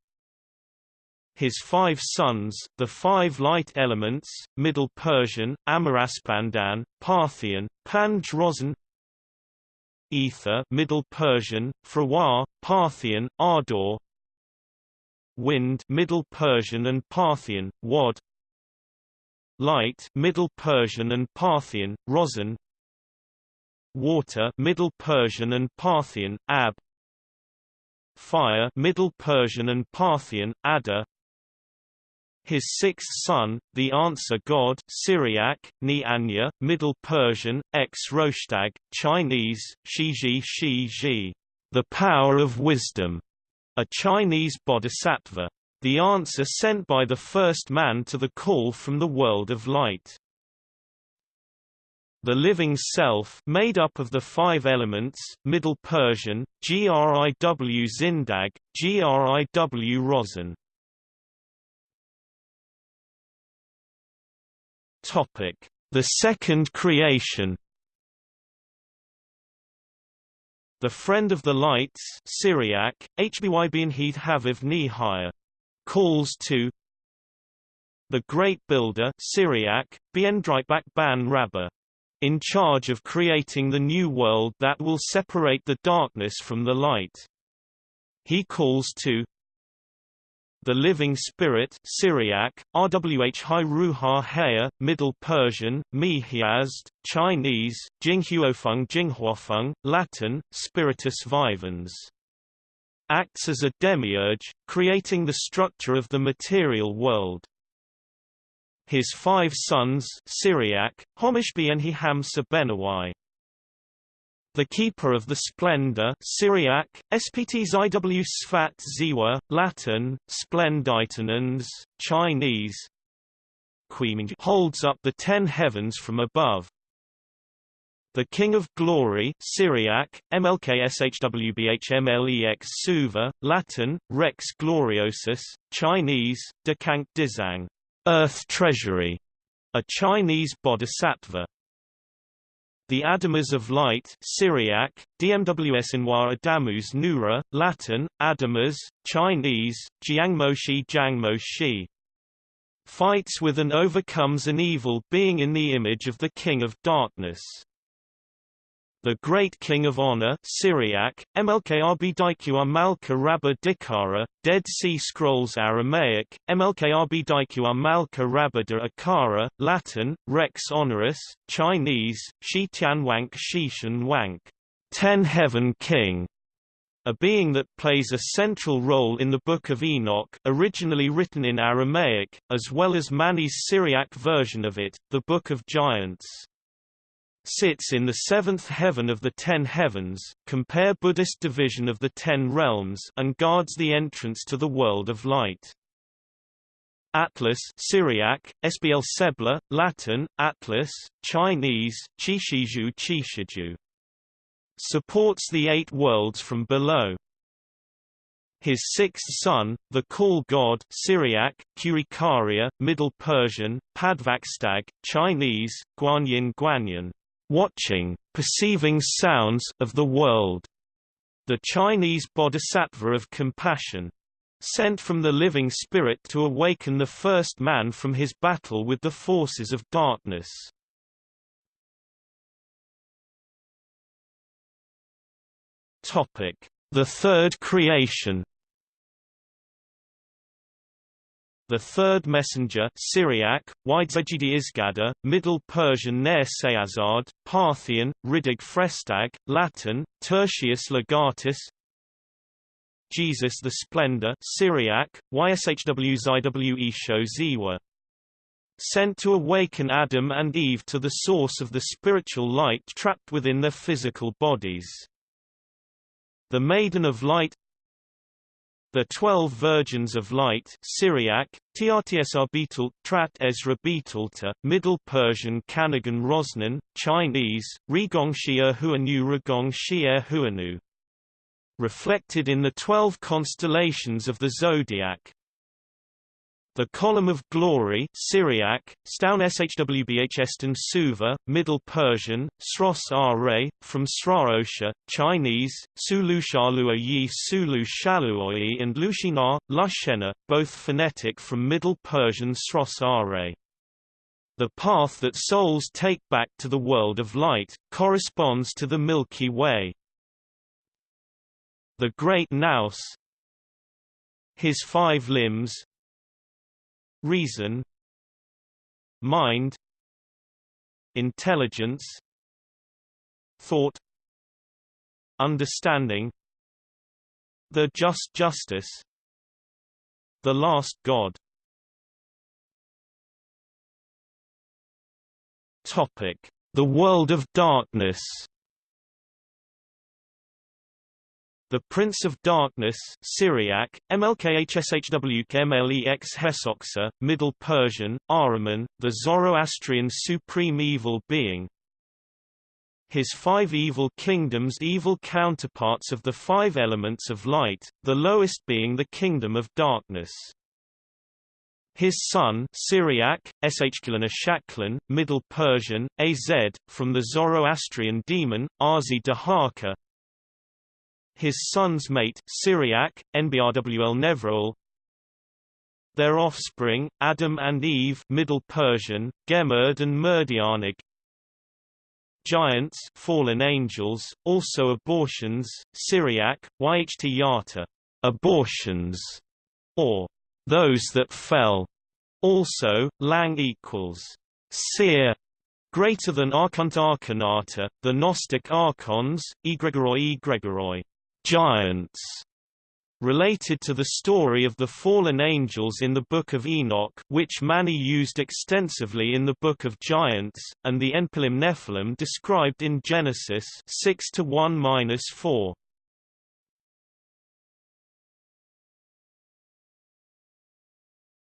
his five sons, the five light elements, Middle Persian, Amaraspandan, Parthian, Panj Ether, Middle Persian, Frawar, Parthian, Ardor, Wind, Middle Persian and Parthian, Wad, Light Middle Persian and Parthian, Rozan Water Middle Persian and Parthian, Ab Fire Middle Persian and Parthian, Ada his sixth son, the answer god Syriac, Ni Anya, Middle Persian, ex Roshtag, Chinese, Shiji Shi the power of wisdom, a Chinese bodhisattva the answer sent by the first man to the call from the world of light. The living self made up of the five elements, Middle Persian, Griw Zindag, Griw Rozan. Topic: The Second Creation. The Friend of the Lights Syriac, HBYB Heath Haviv Nihaya. Calls to The Great Builder Syriac, Ban Rabba. In charge of creating the new world that will separate the darkness from the light. He calls to the Living Spirit Syriac, RWH Ruha Haya, Middle Persian, Mi Hiazd, Chinese, Jinghuofeng Jinghuofeng, Latin, Spiritus Vivens. Acts as a demiurge, creating the structure of the material world. His five sons Syriac, Homishbi and Hiham Sabenawai the Keeper of the Splendor Syriac, SPT ZIW Sfat Ziwa, Latin, Splenditanans, Chinese holds up the ten heavens from above. The King of Glory Syriac, MLKSHWBHMLEX Suva, Latin, Rex Gloriosus, Chinese, Dekank Dizang, Earth Treasury, a Chinese bodhisattva. The Adamas of Light Syriac, DMWS Adamus Nura, Latin, Adamas, Chinese, Jiangmoshi Jiangmoshi. Fights with and overcomes an evil being in the image of the King of Darkness. The Great King of Honor Syriac, MLKRB Daiqua Malka Rabba Dikara, Dead Sea Scrolls Aramaic, MLKRB Daiqua Malka Rabba de Akara, Latin, Rex Honoris, Chinese, Shi Tianwank Shishan Wank, Ten Heaven King, a being that plays a central role in the Book of Enoch originally written in Aramaic, as well as Mani's Syriac version of it, the Book of Giants sits in the seventh heaven of the ten heavens, compare Buddhist division of the ten realms and guards the entrance to the world of light. Atlas Syriac, SBL Sebla, Latin, Atlas, Chinese, Chishiju Chishiju. Supports the eight worlds from below. His sixth son, the Call God Syriac, Kurikaria, Middle Persian, Padvakstag, Chinese, Guanyin Guanyin watching, perceiving sounds of the world. The Chinese bodhisattva of compassion. Sent from the living spirit to awaken the first man from his battle with the forces of darkness. The third creation The third messenger Syriac, Isgada, Middle Persian Ner Sayazad, Parthian, Ridig Frestag, Latin, Tertius Legatus Jesus the Splendor Syriac, YSHW Zw Ziwa Sent to awaken Adam and Eve to the source of the spiritual light trapped within their physical bodies. The Maiden of Light the Twelve Virgins of Light Syriac, Beetle, Trat Ezra Beetulta, Middle Persian Kanagan Rosnan, Chinese, Rigongshi Huanu Rigongshi Huanu. Reflected in the twelve constellations of the zodiac, the Column of Glory Syriac, Staun Shwbh Eston Suva, Middle Persian, Sros Are, from Sraosha, Chinese, Sulu Shalua Yi Sulu Shaluoi and Lushina, Lushena, both phonetic from Middle Persian Sros Are. The path that souls take back to the world of light, corresponds to the Milky Way. The Great Nous His five limbs, reason mind intelligence thought understanding the just justice the last god. Topic. The world of darkness The Prince of Darkness Syriac, MLKHSHWKMLEX Hesoxa, Middle Persian, Ahriman, the Zoroastrian supreme evil being. His five evil kingdoms evil counterparts of the five elements of light, the lowest being the kingdom of darkness. his son Syriac, Eshkilana Shaklan, Middle Persian, Az, from the Zoroastrian demon, Arzi Dahaka. His son's mate, Syriac, Nbrwl Nevroel. Their offspring, Adam and Eve Middle Persian, Gemerd and Merdianig. Giants fallen angels, also abortions, Syriac, Yht Yata, abortions, or those that fell. Also, lang equals seer greater than archont archonata, the Gnostic archons, egregoroi egregoroi, giants, related to the story of the fallen angels in the Book of Enoch which Mani used extensively in the Book of Giants, and the Enpilim Nephilim described in Genesis 6 1-4.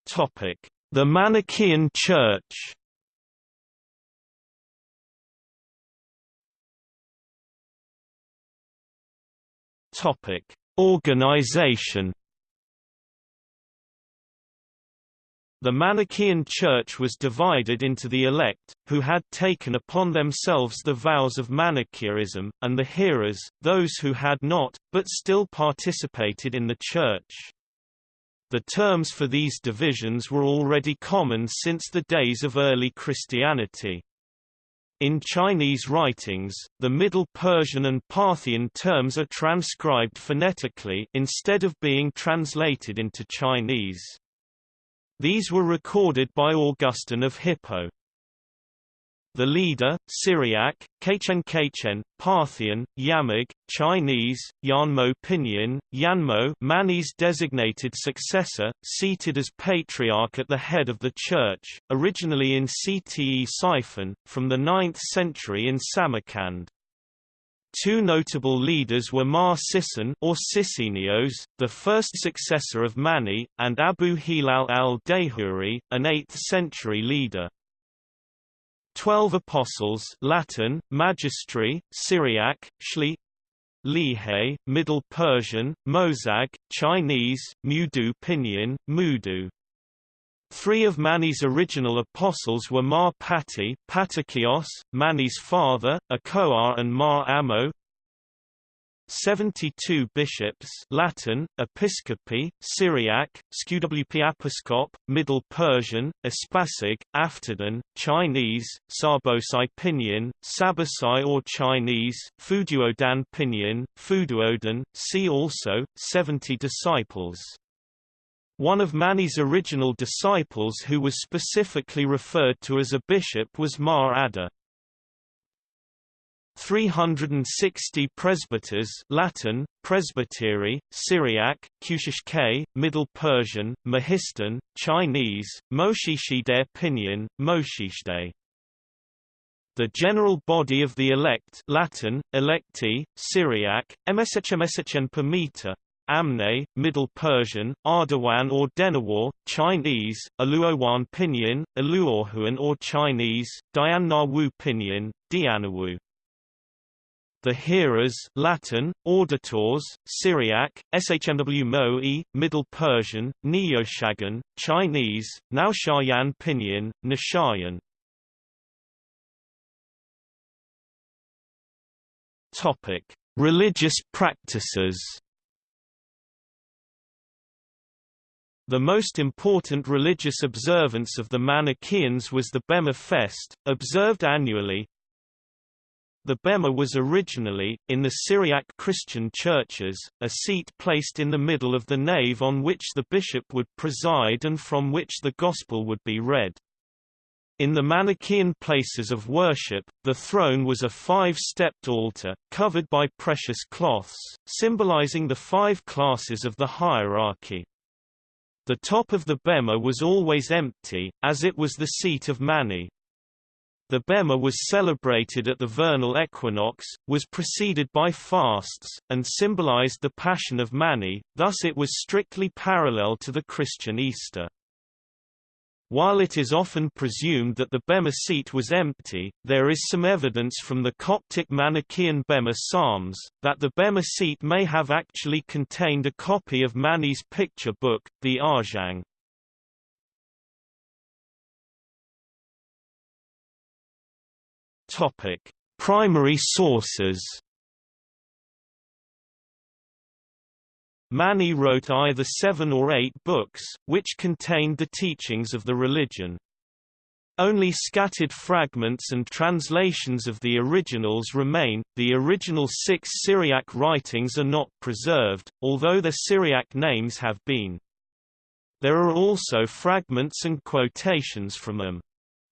Topic: The Manichaean Church. Topic: Organization. The Manichaean Church was divided into the elect, who had taken upon themselves the vows of Manichaeism, and the hearers, those who had not, but still participated in the Church. The terms for these divisions were already common since the days of early Christianity. In Chinese writings, the Middle Persian and Parthian terms are transcribed phonetically instead of being translated into Chinese. These were recorded by Augustine of Hippo. The leader, Syriac, Kaichen, Parthian, Yamag, Chinese, Yanmo Pinyin, Yanmo Mani's designated successor, seated as patriarch at the head of the church, originally in Ctesiphon, from the 9th century in Samarkand. Two notable leaders were Mar Sisson or Sissinios, the first successor of Mani, and Abu Hilal al-Dahuri, an 8th-century leader. Twelve Apostles Latin, Magistri, Syriac, Shli Lihe, Middle Persian, Mozag, Chinese, Mudu Pinyin, Mudu. Three of Mani's original apostles were Mar Pati Patakios, Mani's father, Akoar and Mar Amo, 72 bishops Latin, Episcopi, Syriac, Sqwp Episcop, Middle Persian, Espasig, Afterdon, Chinese, Sabosai Pinyin, Sabasai or Chinese, Fuduodan Pinyin, Fuduodan, see also, 70 disciples. One of Mani's original disciples who was specifically referred to as a bishop was Mar Adda. 360 presbyters Latin, presbytery, Syriac, Kushishke, Middle Persian, Mahistan, Chinese, Moshishide Pinyin, Moshishde. The general body of the elect Latin, electi, Syriac, Mshmshm Pamita, Amne, Middle Persian, Ardawan or Denawar, Chinese, Aluowan Pinyin, Aluohuan or Chinese, Diannawu Pinyin, Dianawu the hearers Latin, auditors, Syriac, Shmw Mo'i, Middle Persian, Neoshagan, Chinese, Naoshayan Pinyin, Nishayan. Topic: Religious practices. The most important religious observance of the Manichaeans was the Bema Fest, observed annually, the bema was originally, in the Syriac Christian churches, a seat placed in the middle of the nave on which the bishop would preside and from which the gospel would be read. In the Manichaean places of worship, the throne was a five-stepped altar, covered by precious cloths, symbolizing the five classes of the hierarchy. The top of the bema was always empty, as it was the seat of Mani. The Bema was celebrated at the vernal equinox, was preceded by fasts, and symbolized the Passion of Mani, thus it was strictly parallel to the Christian Easter. While it is often presumed that the Bema seat was empty, there is some evidence from the Coptic Manichaean Bema Psalms, that the Bema seat may have actually contained a copy of Mani's picture book, the Arjang. Topic: Primary sources. Mani wrote either seven or eight books, which contained the teachings of the religion. Only scattered fragments and translations of the originals remain. The original six Syriac writings are not preserved, although the Syriac names have been. There are also fragments and quotations from them.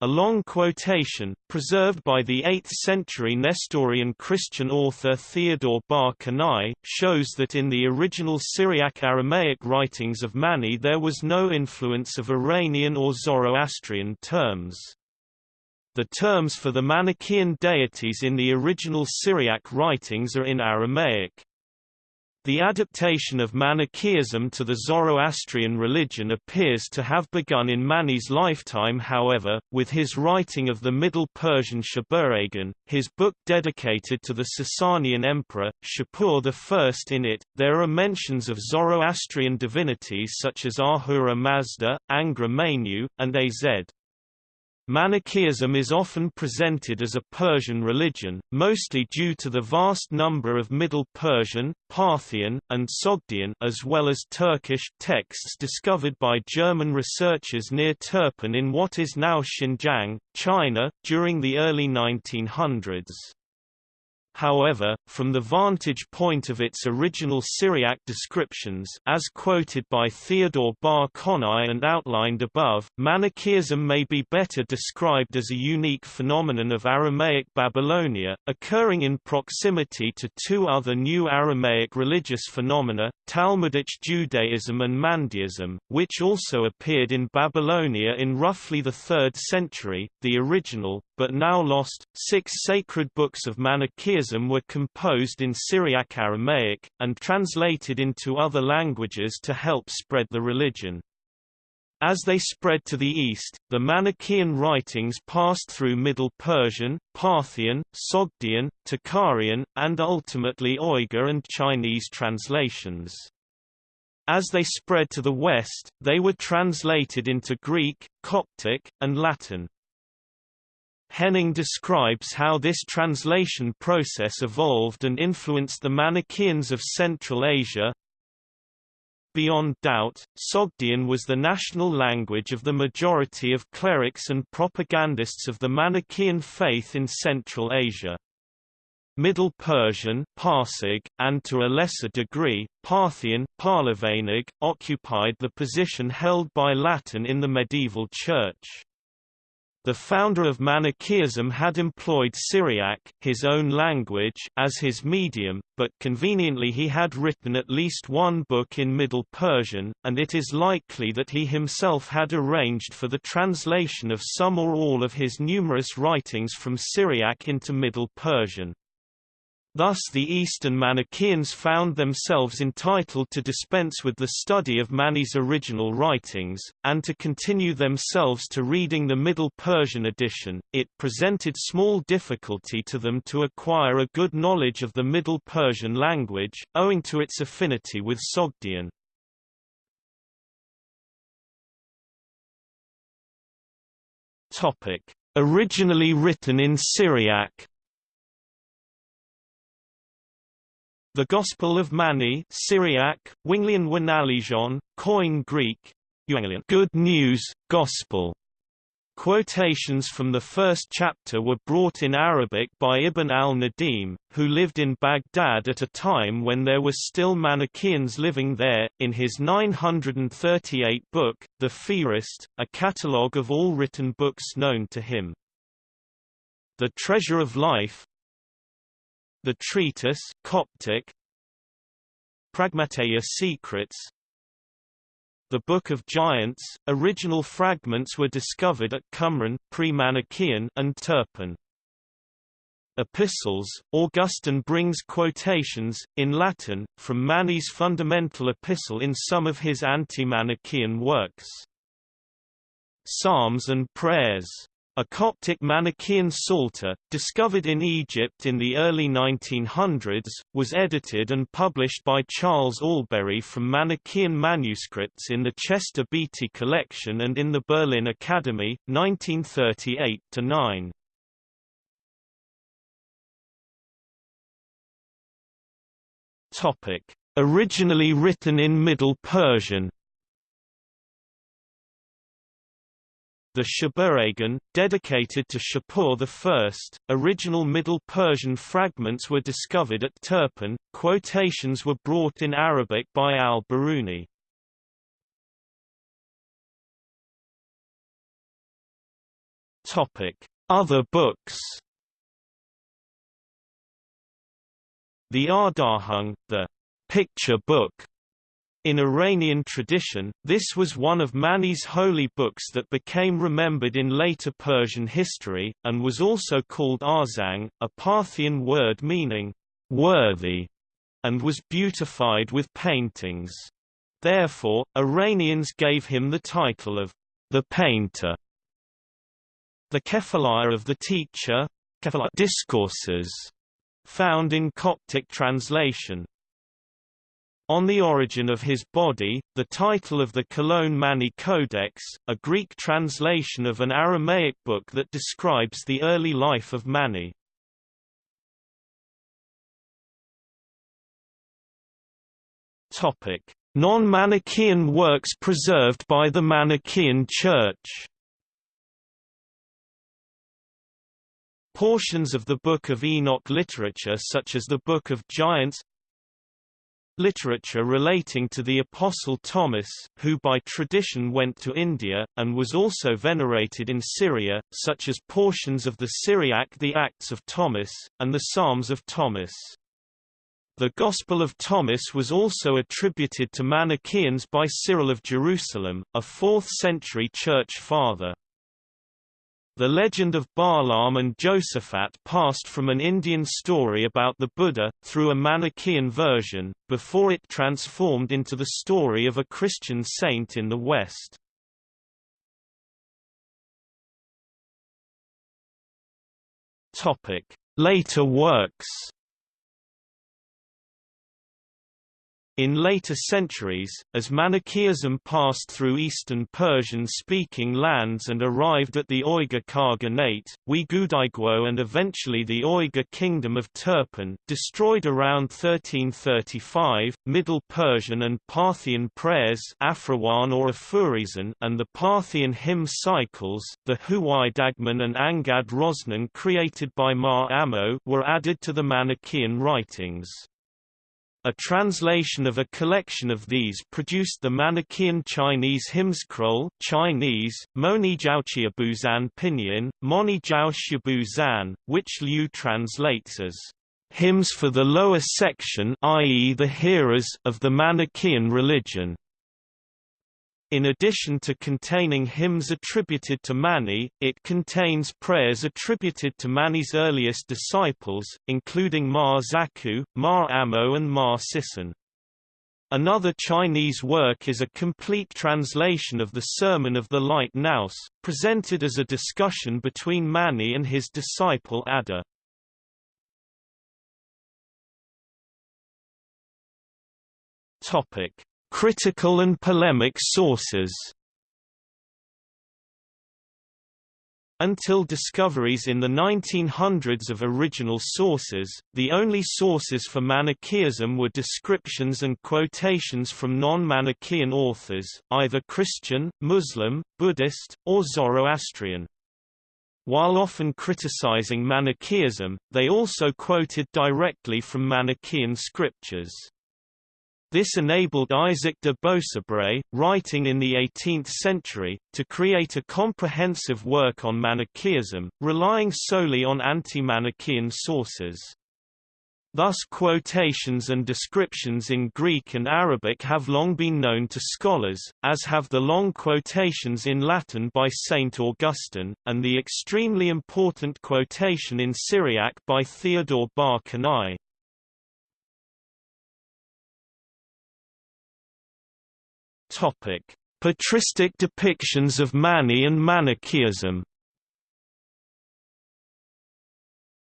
A long quotation, preserved by the 8th-century Nestorian Christian author Theodore Bar Konai, shows that in the original Syriac-Aramaic writings of Mani there was no influence of Iranian or Zoroastrian terms. The terms for the Manichaean deities in the original Syriac writings are in Aramaic. The adaptation of Manichaeism to the Zoroastrian religion appears to have begun in Mani's lifetime however, with his writing of the Middle Persian Shabuhragan, his book dedicated to the Sasanian emperor, Shapur I. In it, there are mentions of Zoroastrian divinities such as Ahura Mazda, Angra Mainyu, and Az. Manichaeism is often presented as a Persian religion, mostly due to the vast number of Middle Persian, Parthian, and Sogdian as well as Turkish texts discovered by German researchers near Turpan in what is now Xinjiang, China, during the early 1900s. However, from the vantage point of its original Syriac descriptions as quoted by Theodore Bar Konai and outlined above, Manichaeism may be better described as a unique phenomenon of Aramaic Babylonia, occurring in proximity to two other new Aramaic religious phenomena, Talmudic Judaism and Mandaeism, which also appeared in Babylonia in roughly the 3rd century. The original, but now lost, six sacred books of Manichaeism were composed in Syriac Aramaic, and translated into other languages to help spread the religion. As they spread to the east, the Manichaean writings passed through Middle Persian, Parthian, Sogdian, Tocharian, and ultimately Uyghur and Chinese translations. As they spread to the west, they were translated into Greek, Coptic, and Latin. Henning describes how this translation process evolved and influenced the Manichaeans of Central Asia. Beyond doubt, Sogdian was the national language of the majority of clerics and propagandists of the Manichaean faith in Central Asia. Middle Persian Parsig, and to a lesser degree, Parthian Parlavanig, occupied the position held by Latin in the medieval Church. The founder of Manichaeism had employed Syriac, his own language, as his medium, but conveniently he had written at least one book in Middle Persian, and it is likely that he himself had arranged for the translation of some or all of his numerous writings from Syriac into Middle Persian. Thus the Eastern Manichaeans found themselves entitled to dispense with the study of Mani's original writings, and to continue themselves to reading the Middle Persian edition. It presented small difficulty to them to acquire a good knowledge of the Middle Persian language, owing to its affinity with Sogdian. Originally written in Syriac The Gospel of Mani Syriac, Winglian Wanalijon, Koine Greek, Good News, Gospel. Quotations from the first chapter were brought in Arabic by Ibn al-Nadim, who lived in Baghdad at a time when there were still Manichaeans living there, in his 938 book, The Fihrist, a catalogue of all written books known to him. The Treasure of Life, the treatise Coptic Pragmateia Secrets The Book of Giants, original fragments were discovered at Qumran, pre-Manichaean and Turpan. Epistles, Augustine brings quotations, in Latin, from Mani's fundamental epistle in some of his anti-Manichaean works. Psalms and Prayers a Coptic Manichaean Psalter, discovered in Egypt in the early 1900s, was edited and published by Charles Allberry from Manichaean manuscripts in the Chester Beatty Collection and in the Berlin Academy, 1938–9. Originally written in Middle Persian The Shabuhragan, dedicated to Shapur I, original Middle Persian fragments were discovered at Turpan, quotations were brought in Arabic by al-Biruni. Other books. The Ardahung, the picture book in Iranian tradition, this was one of Mani's holy books that became remembered in later Persian history, and was also called Arzang, a Parthian word meaning, worthy, and was beautified with paintings. Therefore, Iranians gave him the title of the painter. The Kephalaia of the teacher discourses, found in Coptic translation. On the origin of his body, the title of the Cologne Mani Codex, a Greek translation of an Aramaic book that describes the early life of Mani. Non-Manichaean works preserved by the Manichaean Church Portions of the Book of Enoch literature such as the Book of Giants Literature relating to the Apostle Thomas, who by tradition went to India, and was also venerated in Syria, such as portions of the Syriac the Acts of Thomas, and the Psalms of Thomas. The Gospel of Thomas was also attributed to Manichaeans by Cyril of Jerusalem, a 4th-century church father. The legend of Barlaam and Josaphat passed from an Indian story about the Buddha, through a Manichaean version, before it transformed into the story of a Christian saint in the West. Later works In later centuries, as Manichaeism passed through eastern Persian-speaking lands and arrived at the Uyghur Khaganate, Uigudaiguo and eventually the Uyghur Kingdom of Turpan destroyed around 1335, Middle Persian and Parthian prayers Afrawan or Afurizan and the Parthian hymn cycles, the Huwaydagman and Angad Rosnan created by Ma Amo were added to the Manichaean writings. A translation of a collection of these produced the Manichaean Chinese hymn scroll Chinese, Moni Buzan Pinyin, Moni Zan, which Lieu translates as hymns for the lower section i.e. the hearers of the Manichaean religion. In addition to containing hymns attributed to Mani, it contains prayers attributed to Mani's earliest disciples, including Ma Zaku, Ma Amo and Ma Sisson. Another Chinese work is a complete translation of the Sermon of the Light Nous, presented as a discussion between Mani and his disciple Adda. Topic: Critical and polemic sources Until discoveries in the 1900s of original sources, the only sources for Manichaeism were descriptions and quotations from non-Manichaean authors, either Christian, Muslim, Buddhist, or Zoroastrian. While often criticizing Manichaeism, they also quoted directly from Manichaean scriptures. This enabled Isaac de Beausobre, writing in the 18th century, to create a comprehensive work on Manichaeism, relying solely on anti-Manichaean sources. Thus quotations and descriptions in Greek and Arabic have long been known to scholars, as have the long quotations in Latin by Saint Augustine, and the extremely important quotation in Syriac by Theodore Bar Konai. Topic: Patristic depictions of Mani and Manichaeism.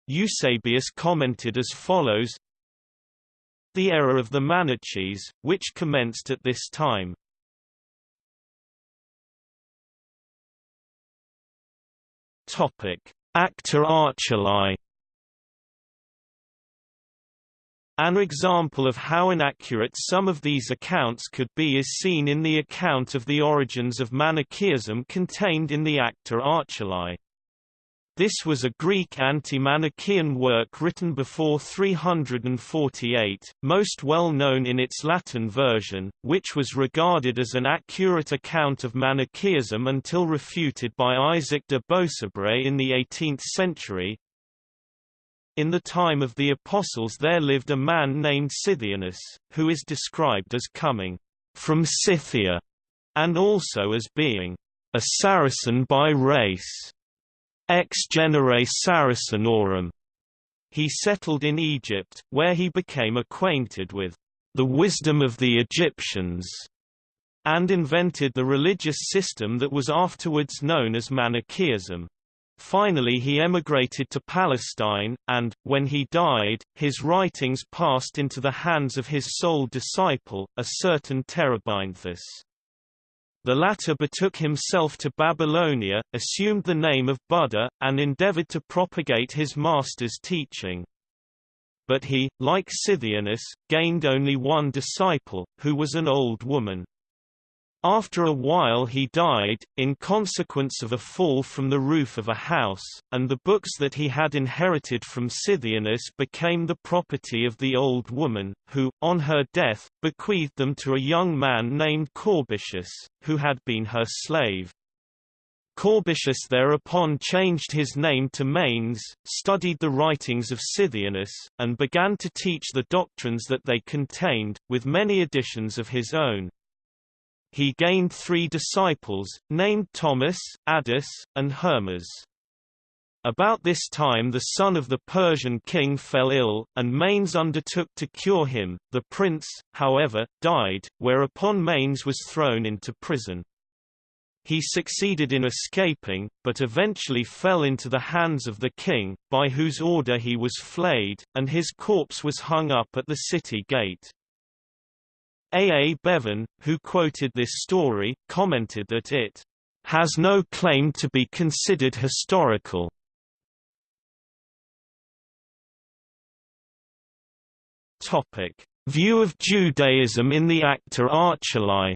Eusebius commented as follows: The era of the Manichees, which commenced at this time. Topic: Acta Archelai An example of how inaccurate some of these accounts could be is seen in the account of the origins of Manichaeism contained in the Acta Archelai. This was a Greek anti-Manichaean work written before 348, most well known in its Latin version, which was regarded as an accurate account of Manichaeism until refuted by Isaac de Beausobre in the 18th century, in the time of the Apostles there lived a man named Scythianus, who is described as coming from Scythia, and also as being a Saracen by race, ex genere Saracenorum. He settled in Egypt, where he became acquainted with the wisdom of the Egyptians, and invented the religious system that was afterwards known as Manichaeism. Finally he emigrated to Palestine, and, when he died, his writings passed into the hands of his sole disciple, a certain Terebinthus. The latter betook himself to Babylonia, assumed the name of Buddha, and endeavored to propagate his master's teaching. But he, like Scythianus, gained only one disciple, who was an old woman. After a while he died, in consequence of a fall from the roof of a house, and the books that he had inherited from Scythianus became the property of the old woman, who, on her death, bequeathed them to a young man named Corbitius, who had been her slave. Corbitius thereupon changed his name to Manes, studied the writings of Scythianus, and began to teach the doctrines that they contained, with many additions of his own. He gained three disciples, named Thomas, Addis, and Hermas. About this time the son of the Persian king fell ill, and Manes undertook to cure him. The prince, however, died, whereupon Manes was thrown into prison. He succeeded in escaping, but eventually fell into the hands of the king, by whose order he was flayed, and his corpse was hung up at the city gate. A. A. Bevan, who quoted this story, commented that it has no claim to be considered historical. Topic: View of Judaism in the Acta Archelai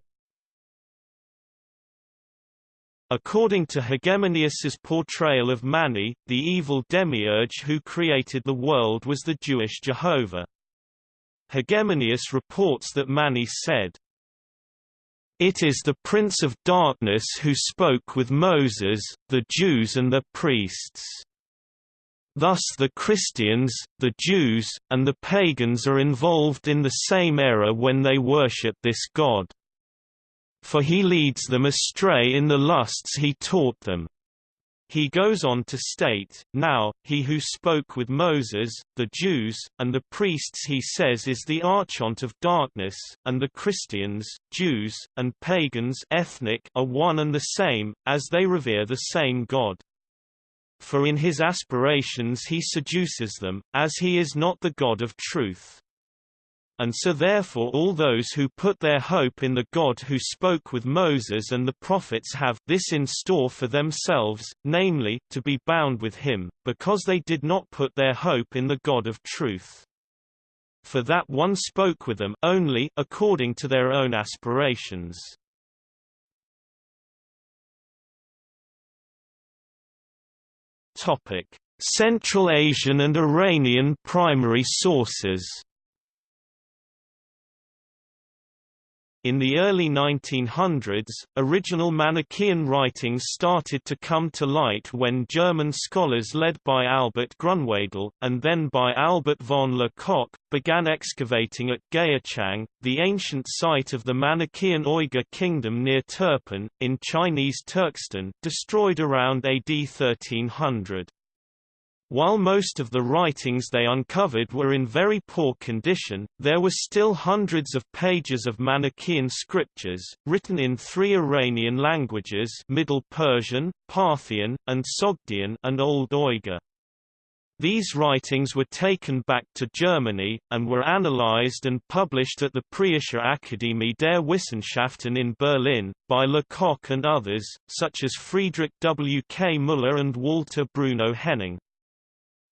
According to Hegemonius's portrayal of Mani, the evil demiurge who created the world was the Jewish Jehovah. Hegemonius reports that Mani said, It is the Prince of Darkness who spoke with Moses, the Jews and the priests. Thus the Christians, the Jews, and the pagans are involved in the same error when they worship this God. For he leads them astray in the lusts he taught them. He goes on to state, Now, he who spoke with Moses, the Jews, and the priests he says is the archon of darkness, and the Christians, Jews, and pagans ethnic are one and the same, as they revere the same God. For in his aspirations he seduces them, as he is not the God of truth and so therefore all those who put their hope in the God who spoke with Moses and the prophets have this in store for themselves, namely, to be bound with him, because they did not put their hope in the God of truth. For that one spoke with them only according to their own aspirations. Topic: Central Asian and Iranian primary sources In the early 1900s, original Manichaean writings started to come to light when German scholars led by Albert Grunwedel, and then by Albert von Le Coq, began excavating at Gaochang, the ancient site of the Manichaean Uyghur kingdom near Turpan, in Chinese Turkestan, destroyed around AD 1300. While most of the writings they uncovered were in very poor condition, there were still hundreds of pages of Manichaean scriptures, written in three Iranian languages Middle Persian, Parthian, and Sogdian and Old Uyghur. These writings were taken back to Germany, and were analyzed and published at the Preußische Akademie der Wissenschaften in Berlin, by Lecoq and others, such as Friedrich W. K. Müller and Walter Bruno Henning.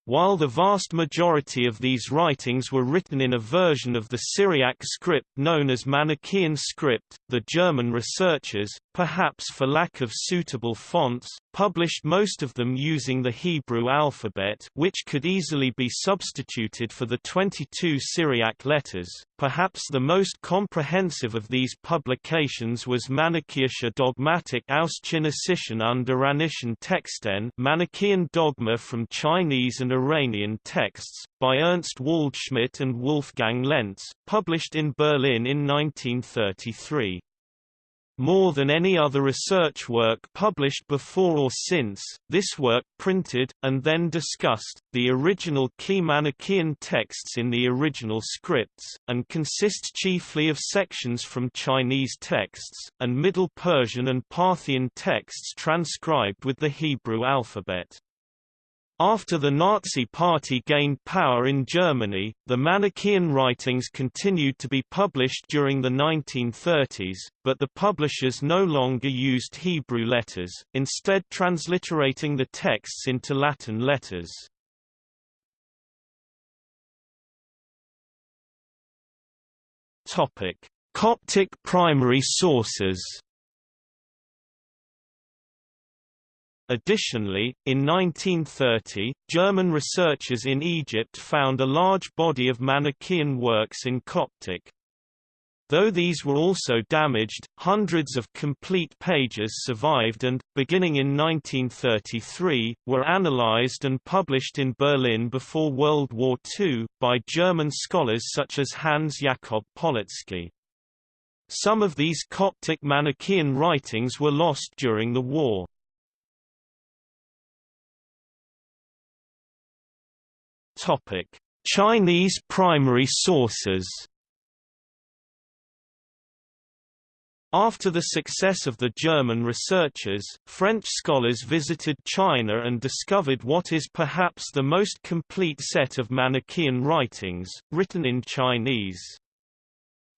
While the vast majority of these writings were written in a version of the Syriac script known as Manichaean script, the German researchers, perhaps for lack of suitable fonts, published most of them using the Hebrew alphabet which could easily be substituted for the 22 Syriac letters. Perhaps the most comprehensive of these publications was Manichaeische Dogmatik aus Chinesischen Texten Manichaean Dogma from Chinese and Iranian texts, by Ernst Waldschmidt and Wolfgang Lentz, published in Berlin in 1933. More than any other research work published before or since, this work printed, and then discussed, the original key Manichaean texts in the original scripts, and consists chiefly of sections from Chinese texts, and Middle Persian and Parthian texts transcribed with the Hebrew alphabet. After the Nazi Party gained power in Germany, the Manichaean writings continued to be published during the 1930s, but the publishers no longer used Hebrew letters, instead transliterating the texts into Latin letters. Coptic primary sources Additionally, in 1930, German researchers in Egypt found a large body of Manichaean works in Coptic. Though these were also damaged, hundreds of complete pages survived and, beginning in 1933, were analyzed and published in Berlin before World War II, by German scholars such as Hans Jakob Polotsky. Some of these Coptic Manichaean writings were lost during the war. Chinese primary sources. After the success of the German researchers, French scholars visited China and discovered what is perhaps the most complete set of Manichaean writings, written in Chinese.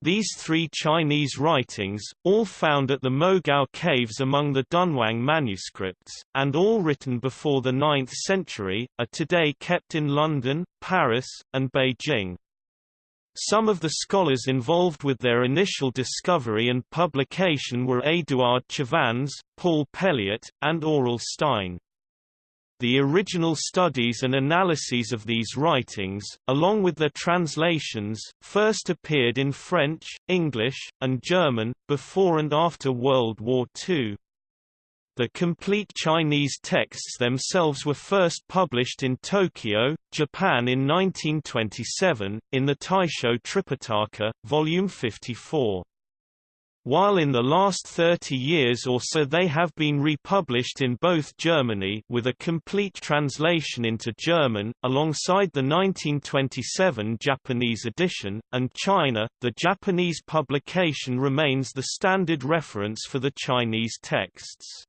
These three Chinese writings, all found at the Mogao caves among the Dunhuang manuscripts, and all written before the 9th century, are today kept in London, Paris, and Beijing. Some of the scholars involved with their initial discovery and publication were Édouard Chavannes, Paul Pelliot, and Aurel Stein. The original studies and analyses of these writings, along with their translations, first appeared in French, English, and German, before and after World War II. The complete Chinese texts themselves were first published in Tokyo, Japan in 1927, in the Taisho Tripitaka, Volume 54 while in the last 30 years or so they have been republished in both Germany with a complete translation into German, alongside the 1927 Japanese edition, and China, the Japanese publication remains the standard reference for the Chinese texts.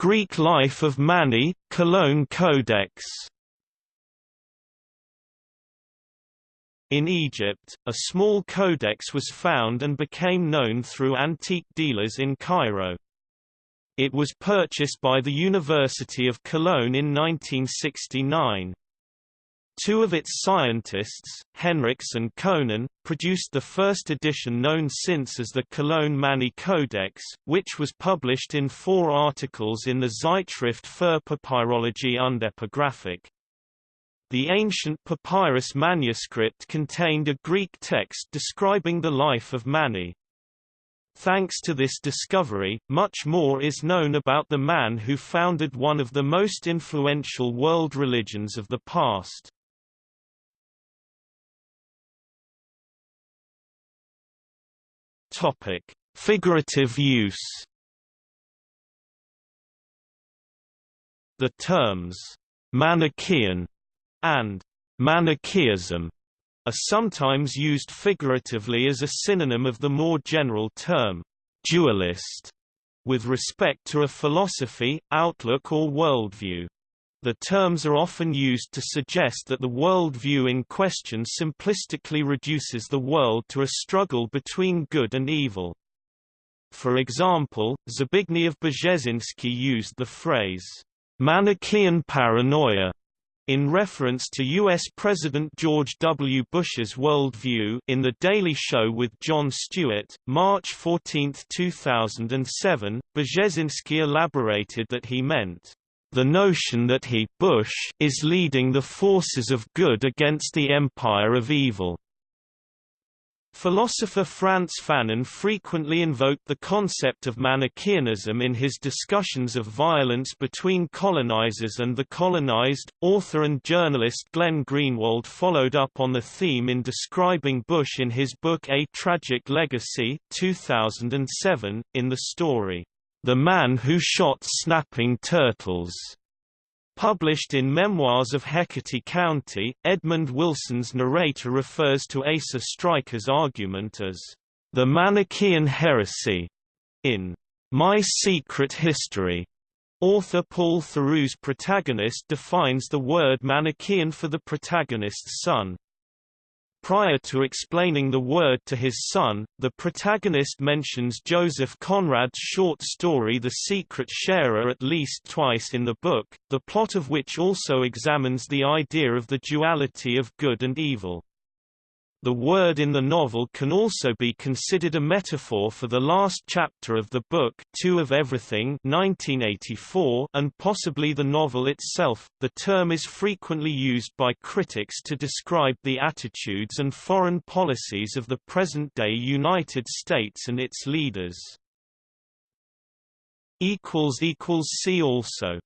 Greek life of Mani, Cologne Codex In Egypt, a small codex was found and became known through antique dealers in Cairo. It was purchased by the University of Cologne in 1969. Two of its scientists, Henrichs and Koenen, produced the first edition known since as the Cologne Mani Codex, which was published in four articles in the Zeitschrift für Papyrologie und Epigraphik. The ancient papyrus manuscript contained a Greek text describing the life of Mani. Thanks to this discovery, much more is known about the man who founded one of the most influential world religions of the past. Topic: Figurative use. The terms Manichaean and Manichaeism are sometimes used figuratively as a synonym of the more general term dualist with respect to a philosophy, outlook or worldview. The terms are often used to suggest that the worldview in question simplistically reduces the world to a struggle between good and evil. For example, Zbigniew Brzezinski used the phrase, Manichaean paranoia in reference to U.S. President George W. Bush's worldview in The Daily Show with Jon Stewart, March 14, 2007, Brzezinski elaborated that he meant, "...the notion that he Bush is leading the forces of good against the empire of evil." Philosopher Frantz Fanon frequently invoked the concept of Manichaeanism in his discussions of violence between colonizers and the colonized. Author and journalist Glenn Greenwald followed up on the theme in describing Bush in his book A Tragic Legacy 2007, in the story, The Man Who Shot Snapping Turtles. Published in Memoirs of Hecate County, Edmund Wilson's narrator refers to Asa Stryker's argument as the Manichaean heresy in My Secret History. Author Paul Theroux's protagonist defines the word Manichaean for the protagonist's son. Prior to explaining the word to his son, the protagonist mentions Joseph Conrad's short story The Secret Sharer at least twice in the book, the plot of which also examines the idea of the duality of good and evil. The word in the novel can also be considered a metaphor for the last chapter of the book Two of Everything 1984 and possibly the novel itself. The term is frequently used by critics to describe the attitudes and foreign policies of the present-day United States and its leaders. See also